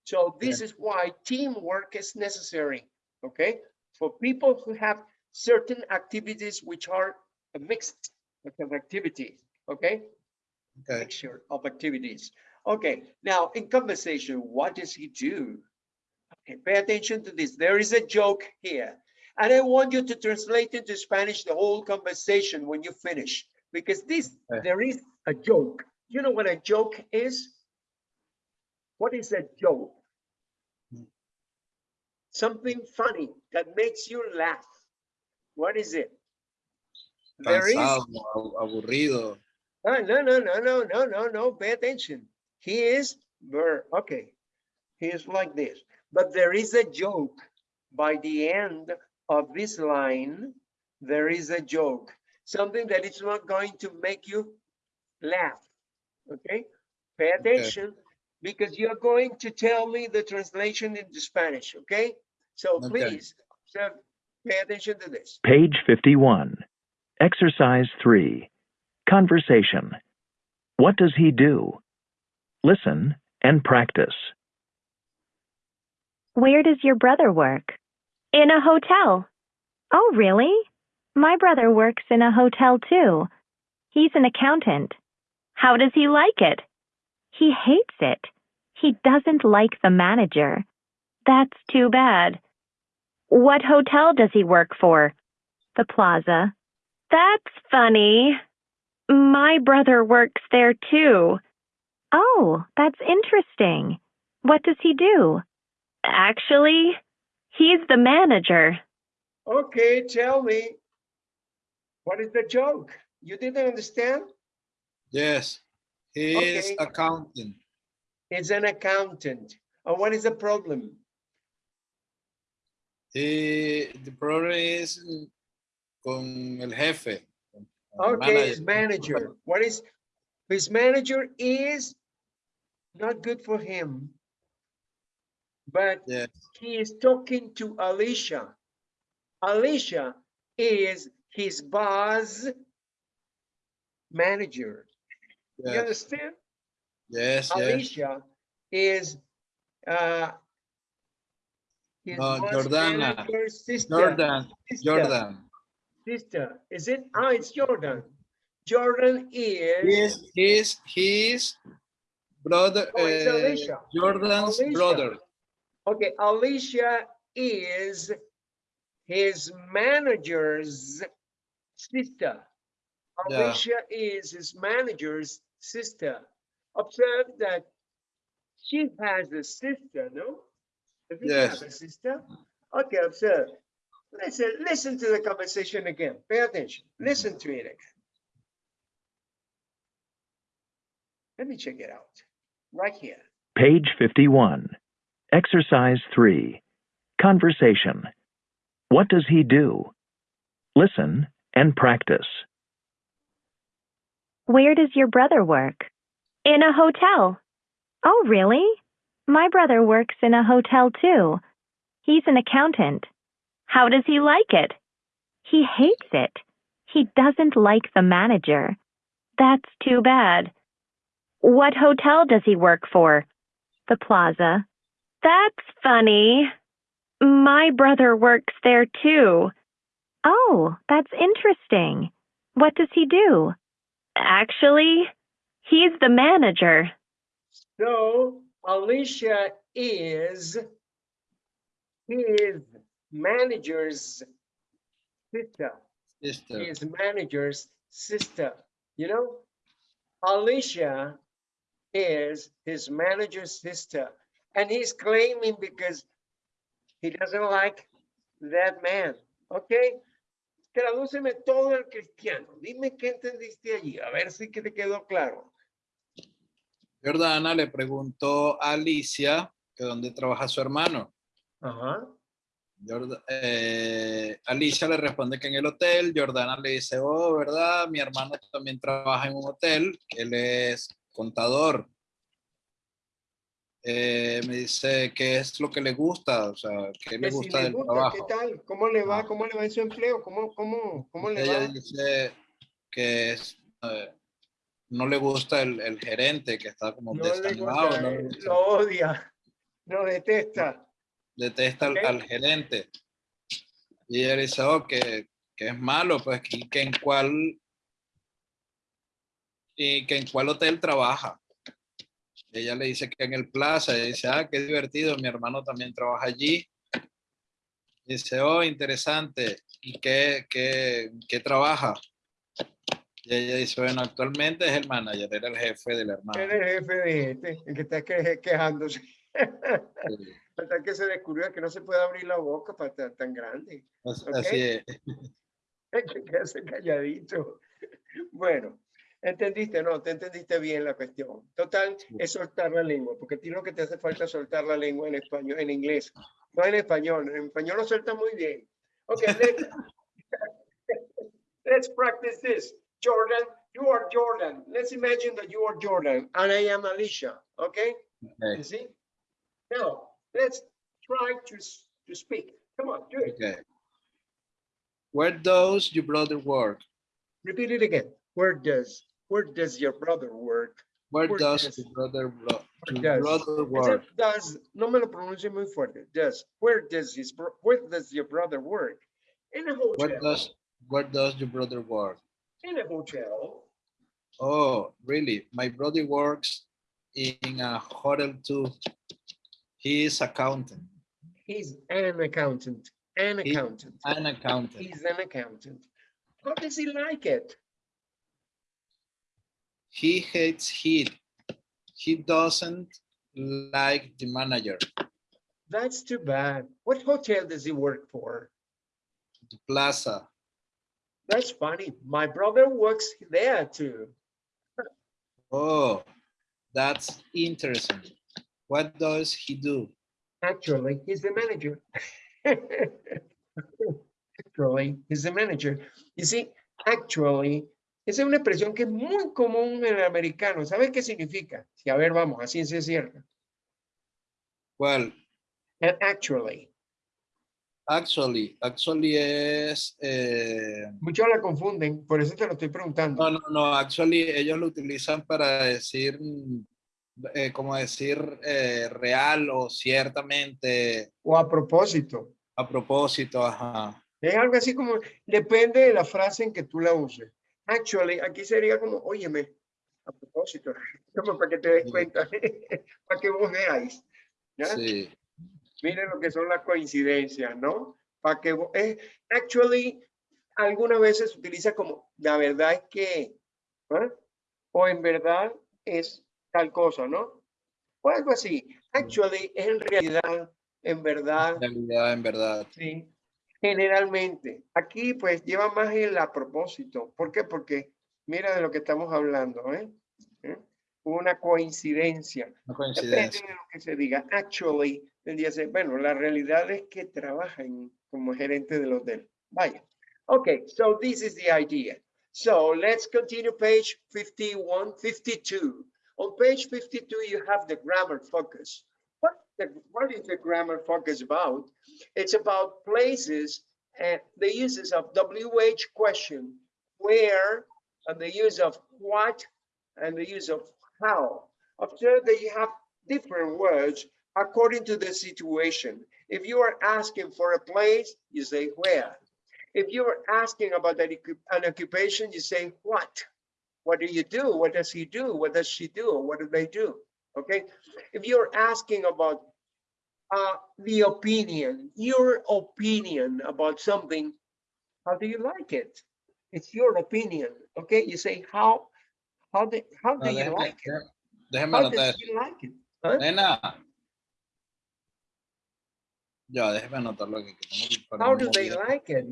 So this is why teamwork is necessary, okay? For people who have certain activities which are a mixed of activities, okay? Okay. Mixture of activities. Okay, now in conversation, what does he do? Okay, pay attention to this. There is a joke here. And I want you to translate into Spanish the whole conversation when you finish, because this, Okay. there is a joke. You know what a joke is? What is a joke? Something funny that makes you laugh. What is it? There is Cansado, abu- aburrido. Ah, no, no, no, no, no, no, no, pay attention. He is, okay. He is like this, but there is a joke. By the end of this line, there is a joke, something that is not going to make you laugh, okay? Pay attention, because you're going to tell me the translation into Spanish, okay? So Okay. please, so pay attention to this. Page 51. Exercise 3. Conversation. What does he do? Listen and practice. Where does your brother work? In a hotel. Oh, really? My brother works in a hotel too. He's an accountant. How does he like it? He hates it. He doesn't like the manager. That's too bad. What hotel does he work for? The Plaza. That's funny. My brother works there too. Oh, that's interesting. What does he do? Actually, he's the manager. Okay, tell me. What is the joke? You didn't understand? Yes. He is accountant. He's an accountant. And what is the problem? He, the problem is con el jefe. con el Okay, his manager. manager. What is, his manager is not good for him. But Yes. he is talking to Alicia. Alicia is his boss manager. You understand? yes, yes. Alicia is uh his boss Jordana. sister. Jordan, sister, Jordan. Sister, is it? Ah, it's Jordan. Jordan He is, is, he is, he is brother, Oh, uh, Alicia. Jordan's Alicia. brother. okay, Alicia is his manager's sister. Yeah. Alicia is his manager's sister. Observe that she has a sister, no? Does he Yes. have a sister? Okay, observe. Listen, listen to the conversation again. Pay attention. Listen to it again. Let me check it out. Right here. Page 51. Exercise 3. Conversation. What does he do? Listen and practice. Where does your brother work? In a hotel. Oh, really? My brother works in a hotel too. He's an accountant. How does he like it? He hates it. He doesn't like the manager. That's too bad. What hotel does he work for? The Plaza. That's funny. My brother works there too. Oh, that's interesting. What does he do? Actually, he's the manager. So Alicia is his manager's sister. Sister. His manager's sister. You know, Alicia is his manager's sister, and he's claiming because he doesn't like that man. Okay. Tradúceme todo el cristiano. Dime qué entendiste allí. A ver si que te quedó claro. Jordana le preguntó a Alicia que dónde trabaja su hermano. Ajá. Eh, Alicia le responde que en el hotel, Jordana le dice, oh, ¿verdad? Mi hermano también trabaja en un hotel, él es contador. Eh, me dice qué es lo que le gusta, o sea, qué le Que si gusta le del gusta, ¿qué trabajo. tal? ¿Cómo le va? Ah. ¿Cómo le va en su empleo? ¿Cómo, cómo, cómo le Ella va? dice que es, eh, no le gusta el, el gerente, que está como No desanimado, gusta, no eh, lo odia, lo detesta. detesta al, Ok. al gerente. Y ella dice, oh, que, que es malo, pues, y que en cuál, y que en cuál hotel trabaja. Ella le dice que en el Plaza, y dice, ah, qué divertido, mi hermano también trabaja allí. Dice, oh, interesante, ¿y qué, qué, qué trabaja? Y ella dice, bueno, actualmente es el manager, era el jefe del hermano. Es el jefe de este, el que está que- quejándose. Sí, [LAUGHS] Hasta que se descubrió que no se puede abrir la boca para estar tan grande. Así es. [LAUGHS] Hay que quedarse calladito. Bueno, entendiste, no, te entendiste bien la cuestión. Total, es soltar la lengua, porque a ti lo que te hace falta es soltar la lengua en español, en inglés, no en español. En español lo suelta muy bien. Ok, [LAUGHS] let's, let's practice this. Jordan, you are Jordan. Let's imagine that you are Jordan and I am Alicia, okay? Okay, You see? Now, let's try to, to speak. Come on, do it. okay. Where does your brother work? Repeat it again. Where does, where does your brother work? Where Where does does- your brother, bro- Where does- brother work? does, no me lo pronuncie muy fuerte. Does, where does his, where does your brother work? In a Where hotel, does, where does your brother work? in a hotel. Oh, really? My brother works in a hotel too. He is accountant, He's an accountant, an accountant. an accountant. He's an accountant. How does he like it? He hates heat. He doesn't like the manager, That's too bad. What hotel does he work for? the plaza. That's funny. My brother works there too. Oh, that's interesting. What does he do? Actually, he's the manager. [LAUGHS] Actually, he's the manager. You see, actually, esa es una expresión que es muy común en el americano. ¿Sabes qué significa? Sí, a ver, vamos, a ciencia cierta. Well, And actually, actually, actually es, eh, muchos la confunden, por eso te lo estoy preguntando. no, no, no, actually ellos lo utilizan para decir, eh, como decir eh, real o ciertamente, O a propósito. a propósito, ajá. Es algo así como, depende de la frase en que tú la uses. Actually, aquí sería como, óyeme, a propósito, como para que te des cuenta, [LAUGHS] para que vos veáis. ¿ya? Sí, Miren lo que son las coincidencias, ¿no? Para que vo- eh, actually algunas veces se utiliza como la verdad es que ¿ah? o en verdad es tal cosa, ¿no? O algo así. Actually es en realidad, en verdad, en realidad, en verdad. sí. Generalmente. Aquí pues lleva más el a propósito. ¿Por qué? Porque mira de lo que estamos hablando, ¿eh? ¿Eh? Una coincidencia. Una Depende coincidencia. de lo que se diga. Actually, el día se, bueno, la realidad es que trabaja en- como gerente del hotel. Vaya. Okay, so this is the idea. So let's continue page 51, 52. On page 52, you have the grammar focus. The, what is the grammar focus about? It's about places and the uses of WH question, where, and the use of what, and the use of how. Observe that you have different words according to the situation. If you are asking for a place, you say where. If you are asking about an, occupation, you say what. What do you do? What does he do? What does she do? What do they do? Okay. If you're asking about uh, the opinion, your opinion about something, how do you like it? It's your opinion. Okay. You say how, how do, how No, do you like it? déjeme How anotar he like it? Huh? Nena. Ya, déjeme anotarlo que How do they like it?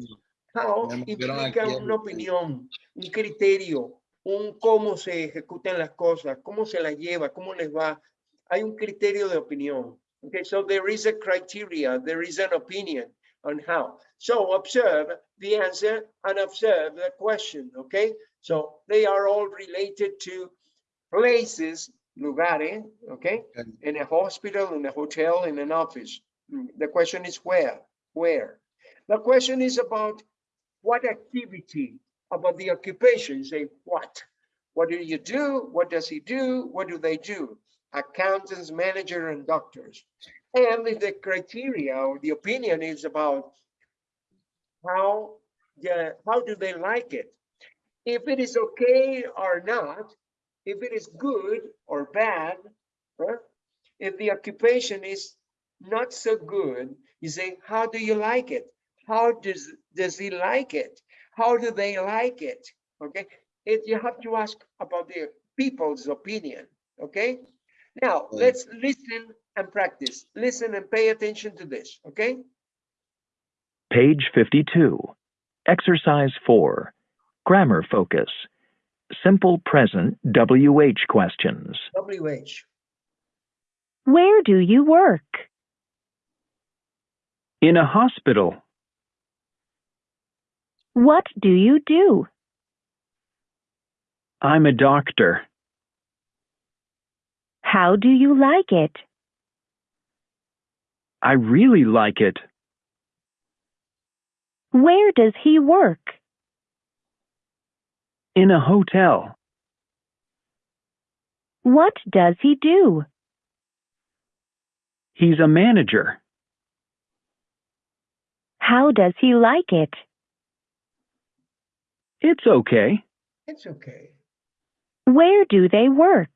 How implica una opinión, un criterio, un cómo se ejecutan las cosas, cómo se las lleva, cómo les va. Hay un criterio de opinión. Okay, so there is a criteria, there is an opinion on how. So observe the answer and observe the question, okay? So they are all related to places lugares, okay? In a hospital, in a hotel, in an office. Mm, The question is where, where? The question is about what activity, about the occupation, You say what? What do you do? What does he do? What do they do? Accountants, manager, and doctors. And if the criteria or the opinion is about how, yeah, how do they like it? If it is okay or not, if it is good or bad, if the occupation is not so good, you say, how do you like it? How does, does he like it? How do they like it? Okay, it, you have to ask about the people's opinion, okay? Now, Right. let's listen and practice. Listen and pay attention to this, okay? Page 52. Exercise 4. Grammar focus. Simple present WH questions. WH, Where do you work? In a hospital. What do you do? I'm a doctor. How do you like it? I really like it. Where does he work? In a hotel. What does he do? He's a manager. How does he like it? It's okay. it's okay. Where do they work?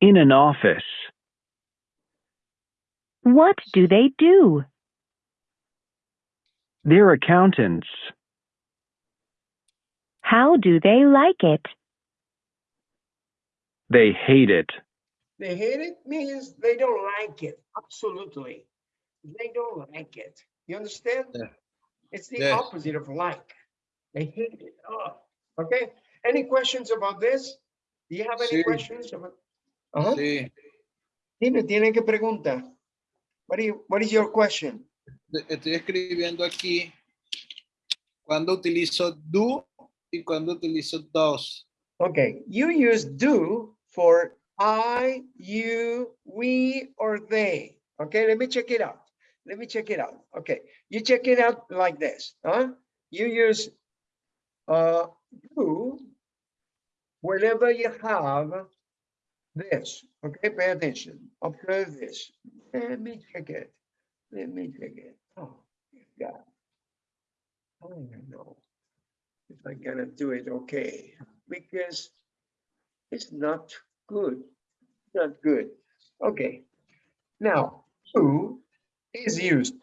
In an office. What do they do? They're accountants. How do they like it? They hate it. They hate it means they don't like it, absolutely. They don't like it. You understand? Yeah. It's the Yes. opposite of like. They hate it. Oh, okay. Any questions about this? Do you have any Sí. questions about? Ajá. Sí. Dime, tiene que preguntar. What you, what is your question? Estoy escribiendo aquí cuando utilizo do y cuando utilizo does. Okay, you use do for I, you, we, or they. Okay, let me check it out. Let me check it out. Okay, you check it out like this, huh? You use uh do whenever you have this. Okay, pay attention. Observe this. Let me check it. Let me check it. Oh, God. I don't know if I'm gonna do it okay because it's not good, not good. Okay, now who is used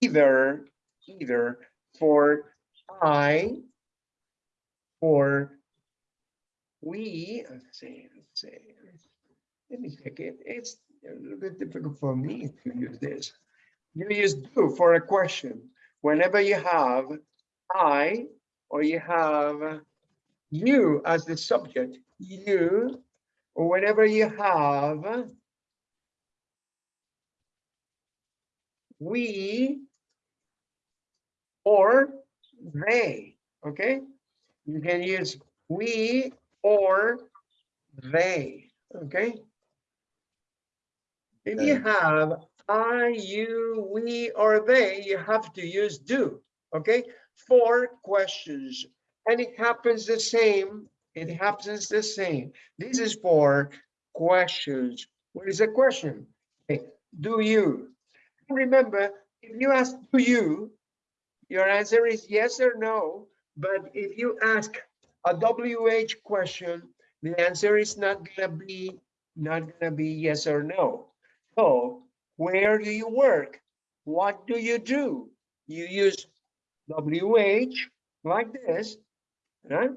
either either for I or we. Let's see, let's see. Let me check it. It's a little bit difficult for me to use this. You use do for a question whenever you have I or you have you as the subject, you, or whenever you have we or they, okay? You can use we or they, okay? If you have I, you, we, or they, you have to use do, okay? For questions, and it happens the same, it happens the same. This is for questions. What is a question? Okay, do you? Remember, if you ask do you, your answer is yes or no, but if you ask a WH question, the answer is not gonna be, not gonna be yes or no. So, where do you work? What do you do? You use WH like this, right?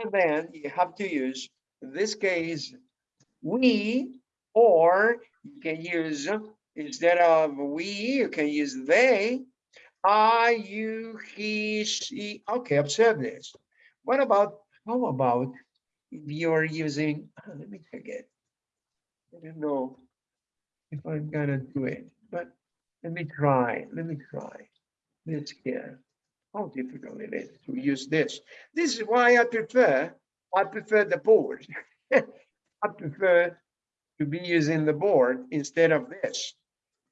And then you have to use, in this case, we, or you can use, instead of we, you can use they. I, you, he, she. Okay, observe this. What about, how about if you're using, [CLEARS THROAT] let me check it. I don't know if I'm gonna do it, but let me try, let me try this here. How difficult it is to use this. This is why I prefer, I prefer the board. [LAUGHS] I prefer to be using the board instead of this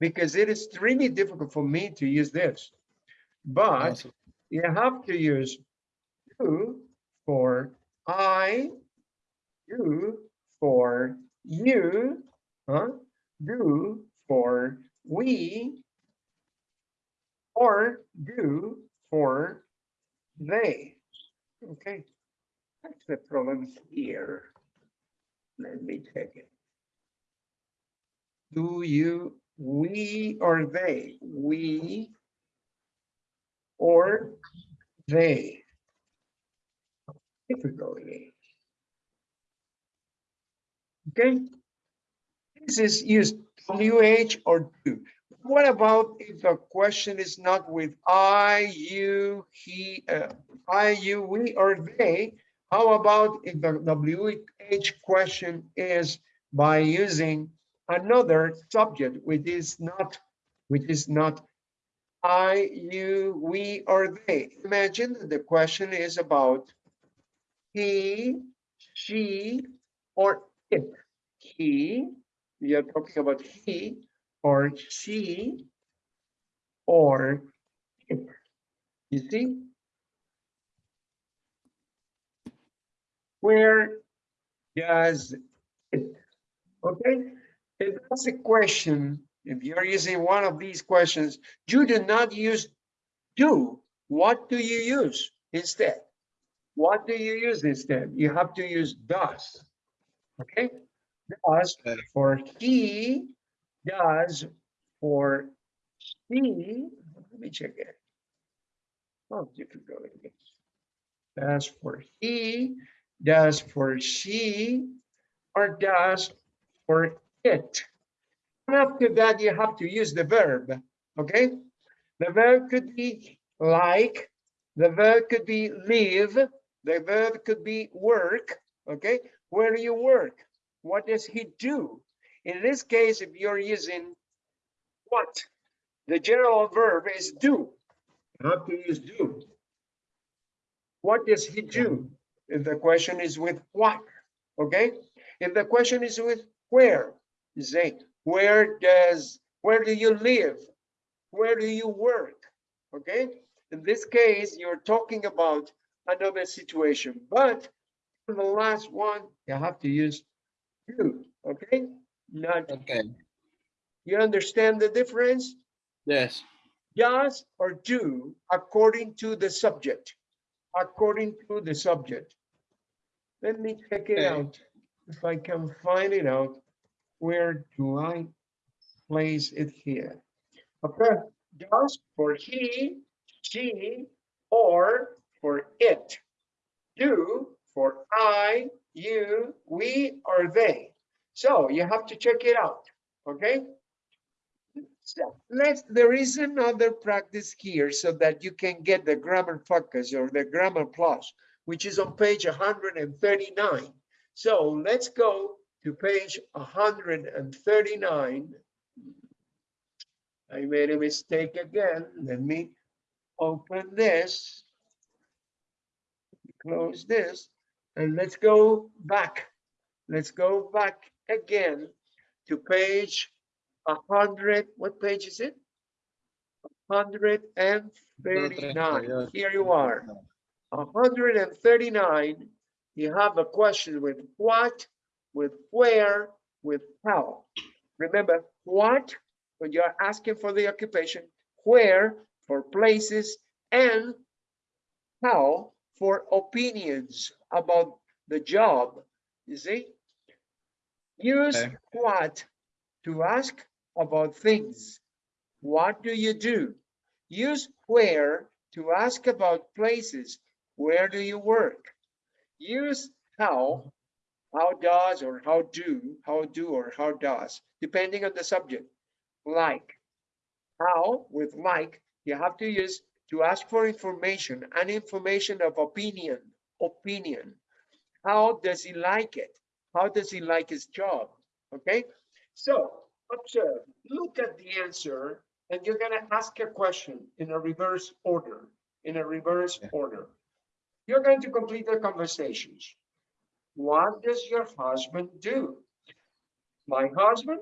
because it is really difficult for me to use this. But Awesome. you have to use do for I, you for you, huh? Do for we, or do for they. Okay, that's the problem here. Let me take it. Do you, we, or they? We or they? Difficulty. Okay? This is used WH or do. What about if the question is not with I, you, he, uh, I, you, we, or they? How about if the WH question is by using another subject, which is not, which is not I, you, we, or they? Imagine the question is about he, she, or it. He, we are talking about he, or she, or it. You see? Where does it, okay? If that's a question, if you're using one of these questions, you do not use do. What do you use instead? What do you use instead? You have to use does. Okay? Does uh, for he, does for she. Let me check it. Oh, you can difficult. it is. Does for he, does for she, or does for it. And after that, you have to use the verb, okay? The verb could be like, the verb could be live, the verb could be work, okay? Where do you work? What does he do? In this case, if you're using what, the general verb is do. You have to use do. What does he do? If the question is with what, okay? If the question is with where, say, where does, where do you live? Where do you work? Okay? In this case, you're talking about another situation, but for the last one, you have to use you, okay? Not, Okay. you understand the difference? Yes. Does or do according to the subject, according to the subject. Let me check it Okay. out. If I can find it out, where do I place it here? Okay, does for he, she, or for it. Do for I, you, we, or they. So you have to check it out, okay? So let's, there is another practice here so that you can get the grammar focus or the grammar plus, which is on page hundred and thirty-nine. So let's go to page hundred and thirty-nine. I made a mistake again. Let me open this. Close this and let's go back. Let's go back again to page a hundred, what page is it? Hundred and thirty-nine. Here you are. hundred and thirty-nine, you have a question with what, with where, with how. Remember, what, when you're asking for the occupation, where, for places, and how, for opinions about the job, you see? Use Okay. what to ask about things. What do you do? Use where to ask about places. Where do you work? Use how, how does or how do, how do or how does, depending on the subject. Like, how with like, you have to use to ask for information and information of opinion, opinion. How does he like it? How does he like his job? Okay, so observe, look at the answer, and you're gonna ask a question in a reverse order, in a reverse Yeah. order. You're going to complete the conversations. What does your husband do? My husband?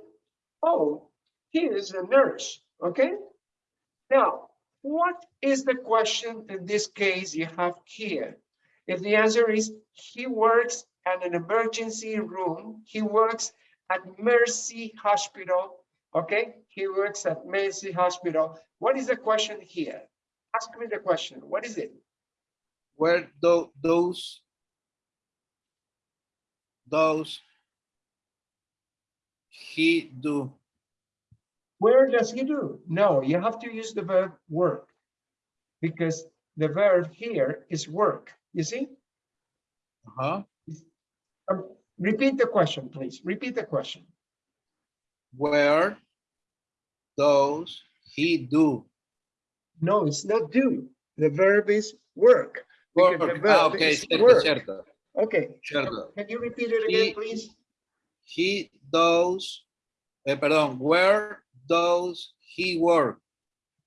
Oh, he is a nurse, okay? Now, what is the question in this case you have here? If the answer is he works at an emergency room, he works at Mercy Hospital, okay? He works at Mercy Hospital. What is the question here? Ask me the question. What is it? Where do those those he do Where does he do? No, you have to use the verb work. Because the verb here is work, you see? uh-huh. Um, repeat the question, please. Repeat the question. where those he do No, it's not do. The verb is work. work. Ah, okay, is cierto, work. Okay, cierto. can you repeat it again, He- please? He does, eh, perdón, where does he work?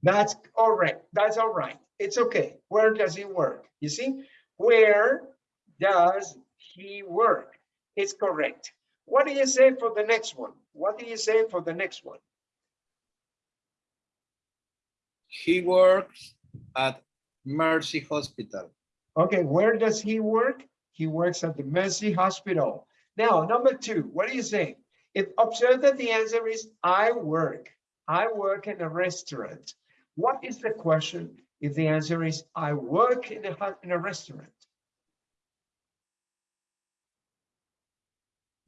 That's all right. That's all right. It's okay. Where does he work? You see, where does he work? It's correct. What do you say for the next one? What do you say for the next one? He works at Mercy Hospital. Okay, where does he work? He works at the Mercy Hospital. Now, number two, what do you say? If observe that the answer is I work. I work in a restaurant. What is the question if the answer is I work in a in a restaurant?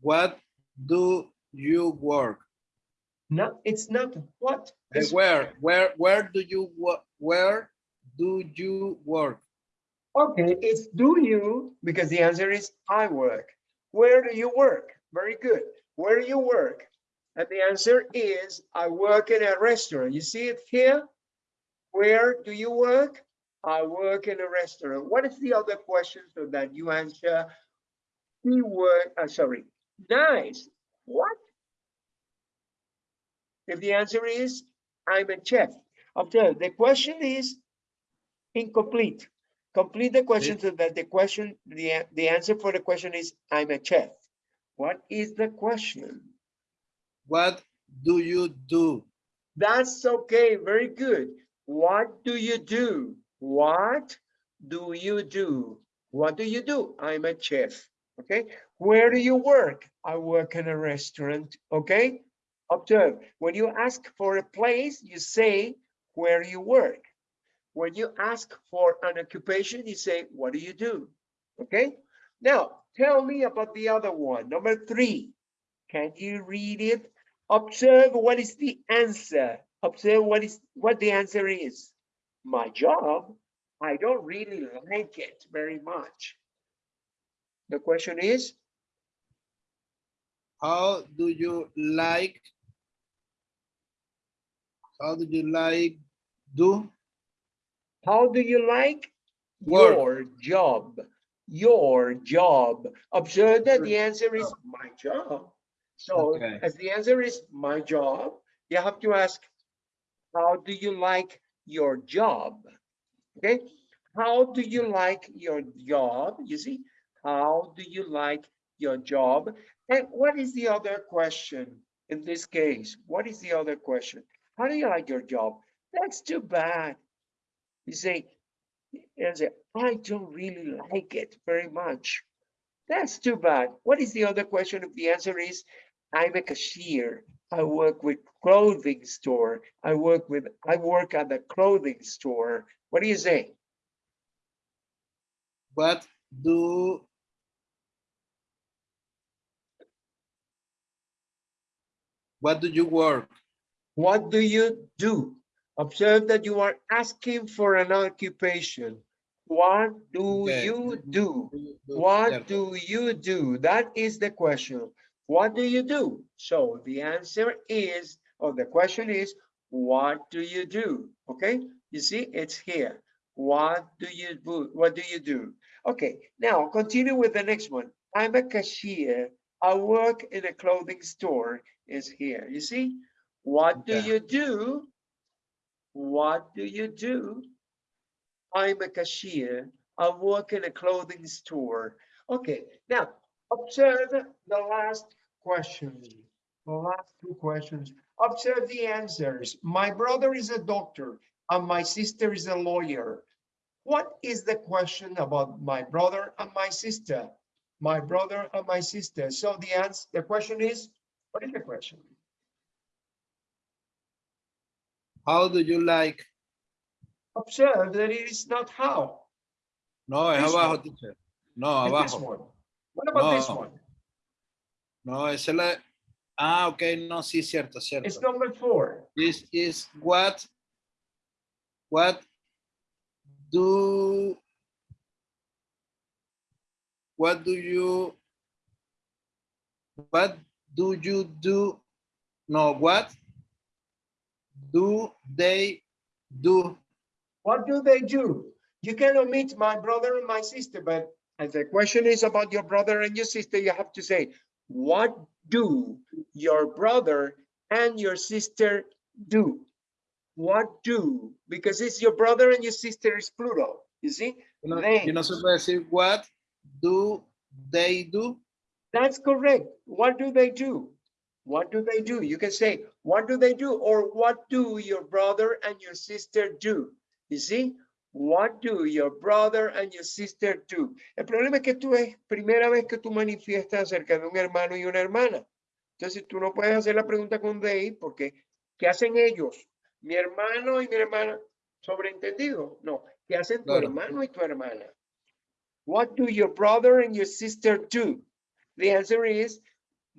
What do you work? No, it's not what. It's Where, where, where do you, work? where do you work? Okay, it's do you, because the answer is I work. Where do you work? Very good. Where do you work? And the answer is I work in a restaurant. You see it here? Where do you work? I work in a restaurant. What is the other question so that you answer? He work, uh, sorry, nice. What? If the answer is I'm a chef. Observe, the question is incomplete. Complete the question so that the question, the, the answer for the question is, I'm a chef. What is the question? What do you do? That's okay, very good. What do you do? What do you do? What do you do? I'm a chef, okay? Where do you work? I work in a restaurant, okay? Observe, when you ask for a place, you say where you work. When you ask for an occupation, you say, what do you do? Okay? Now, tell me about the other one, number three. Can you read it? Observe what is the answer. Observe what is what the answer is. My job, I don't really like it very much. The question is, How do you like? How do you like do? How do you like Work. your job? Your job. Observe that the answer is my job. So Okay. as the answer is my job, you have to ask, how do you like your job? Okay, how do you like your job? You see, how do you like your job? And what is the other question in this case? What is the other question? How do you like your job? That's too bad. You say, you say, I don't really like it very much. That's too bad. What is the other question? If the answer is, I'm a cashier. I work with clothing store. I work with, I work at the clothing store. What do you say? What do What do you work? What do you do? Observe that you are asking for an occupation. What do Okay. you do? Do you do? What do you do? That is the question. What do you do? So the answer is, or the question is, what do you do? Okay, you see, it's here. What do you do? What do you do? Okay, now continue with the next one. I'm a cashier. I work in a clothing store is here. You see, what do Okay. you do? What do you do? I'm a cashier. I work in a clothing store. Okay, now Observe the last question, the last two questions. Observe the answers. My brother is a doctor and my sister is a lawyer. What is the question about my brother and my sister? My brother and my sister. So the answer, the question is, what is the question? How do you like? Observe that it is not how. No, es This abajo, one. teacher. No, It's this abajo. one. What about this No. one? No, esa es la. Ah, ok, no, sí, cierto, cierto. It's number four. This is what. What do. What do you. What do you do? No, what do they do? What do they do? You can omit my brother and my sister, but as the question is about your brother and your sister, you have to say, what do your brother and your sister do? What do? Because it's your brother and your sister is plural, you see? You know, They. you know, decir, what do they do? That's correct. What do they do? What do they do? You can say, what do they do? Or what do your brother and your sister do? You see? What do your brother and your sister do? El problema es que tú es primera vez que tú manifiestas acerca de un hermano y una hermana. Entonces tú no puedes hacer la pregunta con they porque ¿qué hacen ellos? Mi hermano y mi hermana. ¿Sobreentendido? No. ¿Qué hacen tu Claro. hermano y tu hermana? What do your brother and your sister do? The answer is,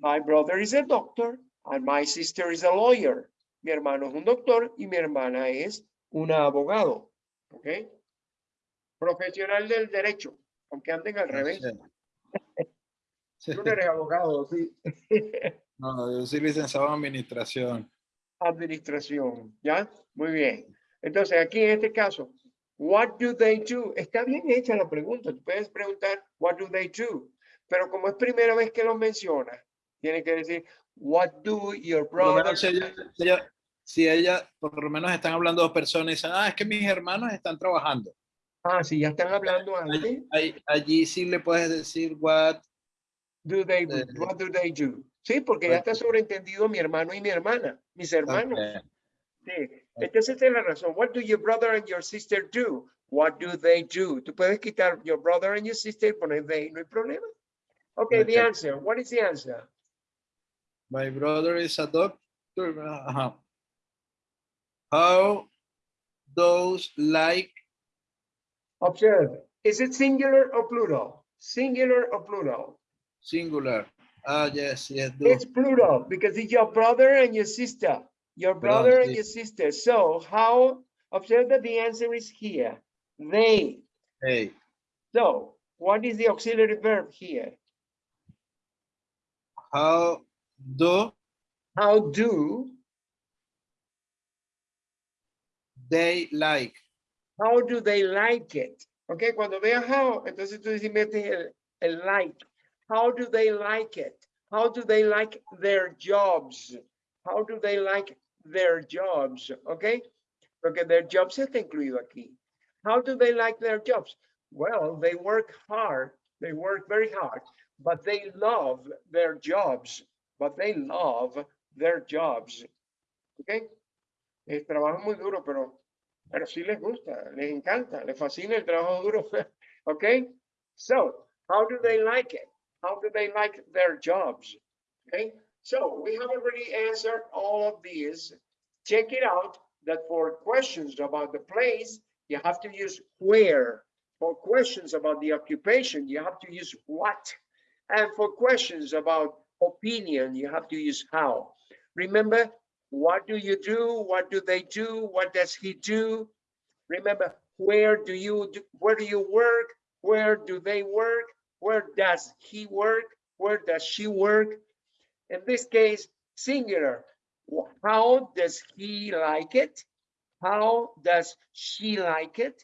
my brother is a doctor and my sister is a lawyer. Mi hermano es un doctor y mi hermana es una abogado. ¿Ok? Profesional del derecho, aunque anden al revés. Sí. Tú no eres abogado, sí. [LAUGHS] No, yo soy licenciado en administración. Administración, ¿ya? Muy bien. Entonces, aquí en este caso, what do they do? Está bien hecha la pregunta. Tú puedes preguntar, what do they do? Pero como es primera vez que lo menciona, tiene que decir, what do your Por lo brother? menos si ella, si ella- si ella, por lo menos están hablando dos personas y dicen, ah, es que mis hermanos están trabajando. Ah, sí, ya están hablando antes. Ahí- allí sí le puedes decir what, Do they, do? Eh, what do they do? Sí, porque ya está sobreentendido mi hermano y mi hermana, mis hermanos. Ok. Sí. Entonces esa es la razón. What do your brother and your sister do? What do they do? Tú puedes quitar your brother and your sister y poner they, no hay problema. Okay, the Ok. answer. What is the answer? My brother is a doctor. Ajá. How those like, Observe. Is it singular or plural? Singular or plural? singular. Ah, yes, yes, do. It's plural because it's your brother and your sister. Your brother and your sister. So how, observe that the answer is here. They. Hey, So what is the auxiliary verb here? how do How do, they like? how do they like it? Okay, cuando veas how, entonces tú dices, metes el, el like. How do they like it? How do they like their jobs? How do they like their jobs? Okay, porque their jobs está incluido aquí. How do they like their jobs? Well, they work hard. They work very hard, but they love their jobs. But they love their jobs. Okay. Eh, trabajan muy duro, pero, pero sí les gusta, les encanta, les fascina el trabajo duro. [LAUGHS] Okay. So, how do they like it? How do they like their jobs? Okay. So we have already answered all of these. Check it out that for questions about the place, you have to use where. For questions about the occupation, you have to use what. And for questions about opinion, you have to use how. Remember, what do you do? What do they do? What does he do? Remember, where do you, do- where do you work? Where do they work? Where does he work? Where does she work? In this case, singular. How does he like it? How does she like it?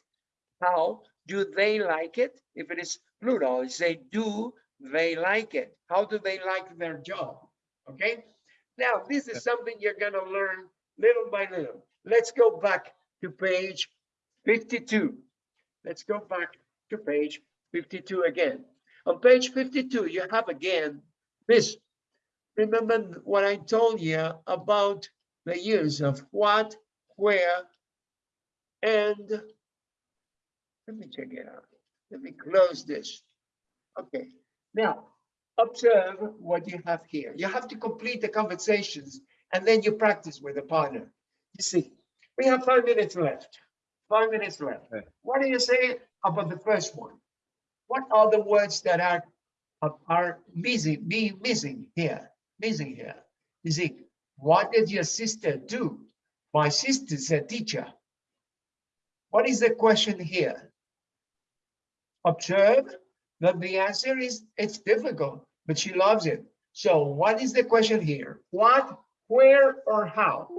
How do they like it? If it is plural, say, do they like it? How do they like their job? Okay? Now, this is something you're gonna learn little by little. Let's go back to page 52. Let's go back to page 52 again. On page 52, you have again this. Remember what I told you about the use of what, where, and let me check it out. Let me close this. Okay, now observe what you have here. You have to complete the conversations and then you practice with a partner. You see, we have five minutes left. Five minutes left. What do you say about the first one? What are the words that are are- are missing, be missing here, missing here? You see, what did your sister do? My sister's a teacher. What is the question here? Observe that the answer is, it's difficult, but she loves it. So what is the question here? What, where, or how?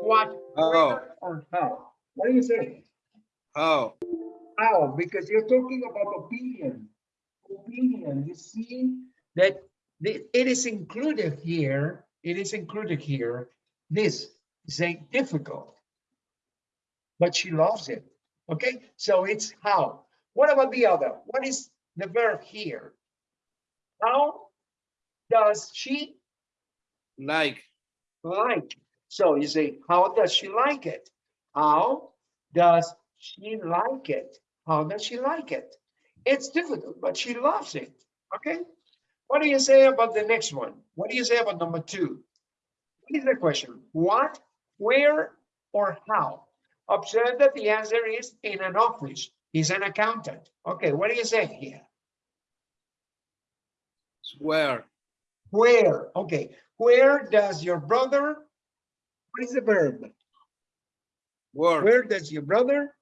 What, Oh. where, or how? What do you say? How? Oh. How? Because you're talking about opinion. Opinion, you see that the- it is included here, it is included here. This is a difficult. But she loves it. Okay, so it's how. What about the other? What is the verb here? How does she Like. like? So you say, how does she like it? How does she like it? How does she like it? It's difficult, but she loves it. Okay. What do you say about the next one? What do you say about number two? What is the question? What, where, or how? Observe that the answer is in an office. He's an accountant. Okay, what do you say here? Where? Where? Okay, where does your brother? What is the verb? Work. Where does your brother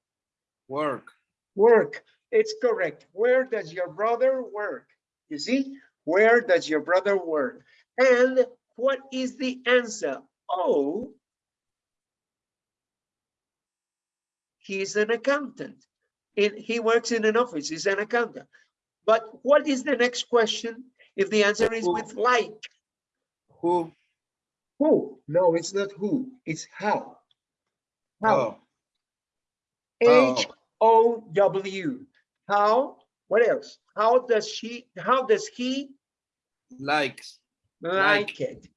Work. work? It's correct. Where does your brother work? You see, where does your brother work? And what is the answer? Oh, he's an accountant. And he works in an office, he's an accountant. But what is the next question? If the answer is with like, Who? who? No, it's not who, it's how. How? Oh. H oh. O W. How? What else? How does she, how does he Likes. like it?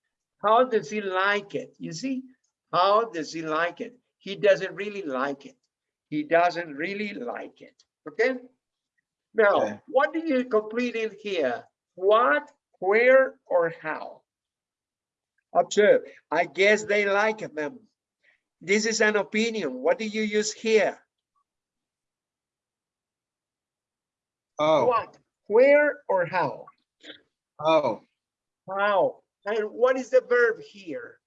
How does he like it? You see? How does he like it? He doesn't really like it. He doesn't really like it. Okay? Now, Okay. what do you complete in here? What, where, or how? Observe. I guess they like them. This is an opinion. What do you use here? Oh. What, where, or how? Oh. How? And what is the verb here?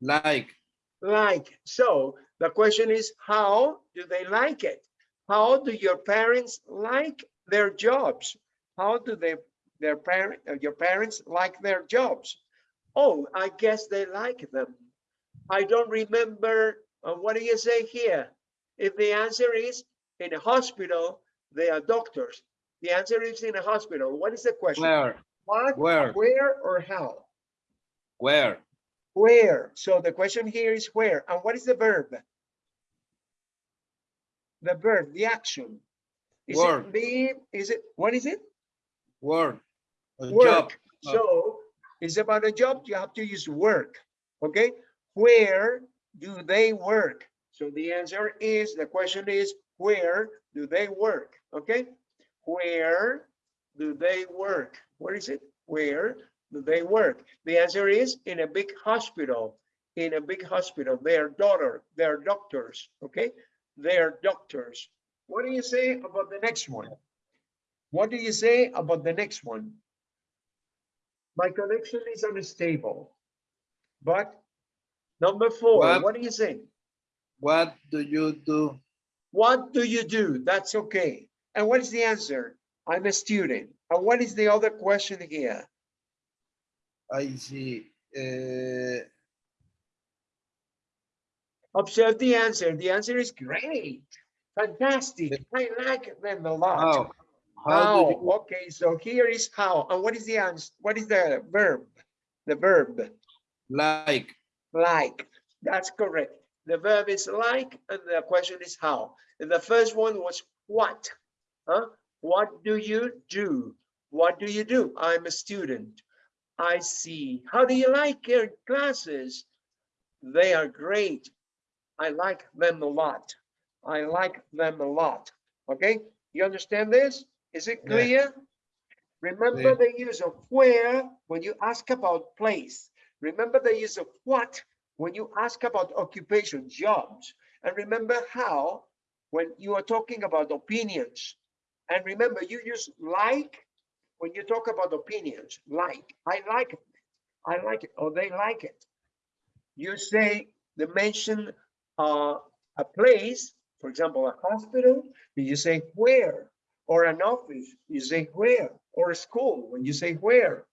Like. Like, so the question is, how do they like it? How do your parents like their jobs? How do they, their parent, uh, your parents like their jobs? Oh, I guess they like them. I don't remember, uh, what do you say here? If the answer is in a hospital, they are doctors. The answer is in a hospital. What is the question? Where? What, Where? where, or how? Where? Where? So the question here is where, and what is the verb? The verb, the action. Is Work. it is it, what is it? Work. A. Work. Oh. So it's about a job, you have to use work, okay? Where do they work? So the answer is, the question is, where do they work, okay? Where do they work? Where is it? Where do they work? The answer is in a big hospital, in a big hospital, their daughter, their doctors, okay? They're doctors. What do you say about the next one? What do you say about the next one? My connection is unstable. But number four, What? what do you say? What do you do? What do you do? That's okay. And what is the answer? I'm a student. And what is the other question here? I see. Uh, Observe the answer. The answer is great. Fantastic. I like them a lot. how? How you Okay, so here is how. And what is the answer? What is the verb? The verb, like? like. That's correct. The verb is like, and the question is how. And the first one was what? Huh? What do you do? What do you do? I'm a student. I see. How do you like your classes? They are great. I like them a lot. I like them a lot. Okay, you understand this? Is it Yeah. clear? Remember the use of where when you ask about place. Remember the use of what when you ask about occupation, jobs. And remember how when you are talking about opinions. And remember, you use like when you talk about opinions, like, I like it, I like it, or they like it. You say, they mention uh, a place, for example, a hospital, you say where, or an office, you say where, or a school, when you say where.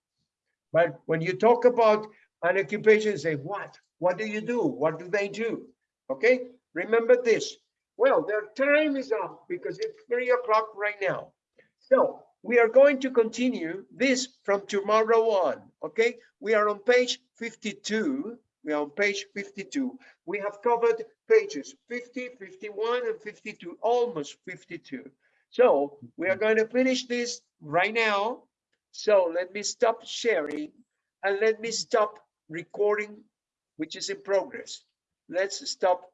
But when you talk about an occupation, you say what, what do you do, what do they do? Okay, remember this. Well, their time is up because it's three o'clock right now. So we are going to continue this from tomorrow on, okay? We are on page 52. We are on page 52. We have covered pages 50, 51, and 52, almost 52. So we are going to finish this right now. So let me stop sharing and let me stop recording, which is in progress. Let's stop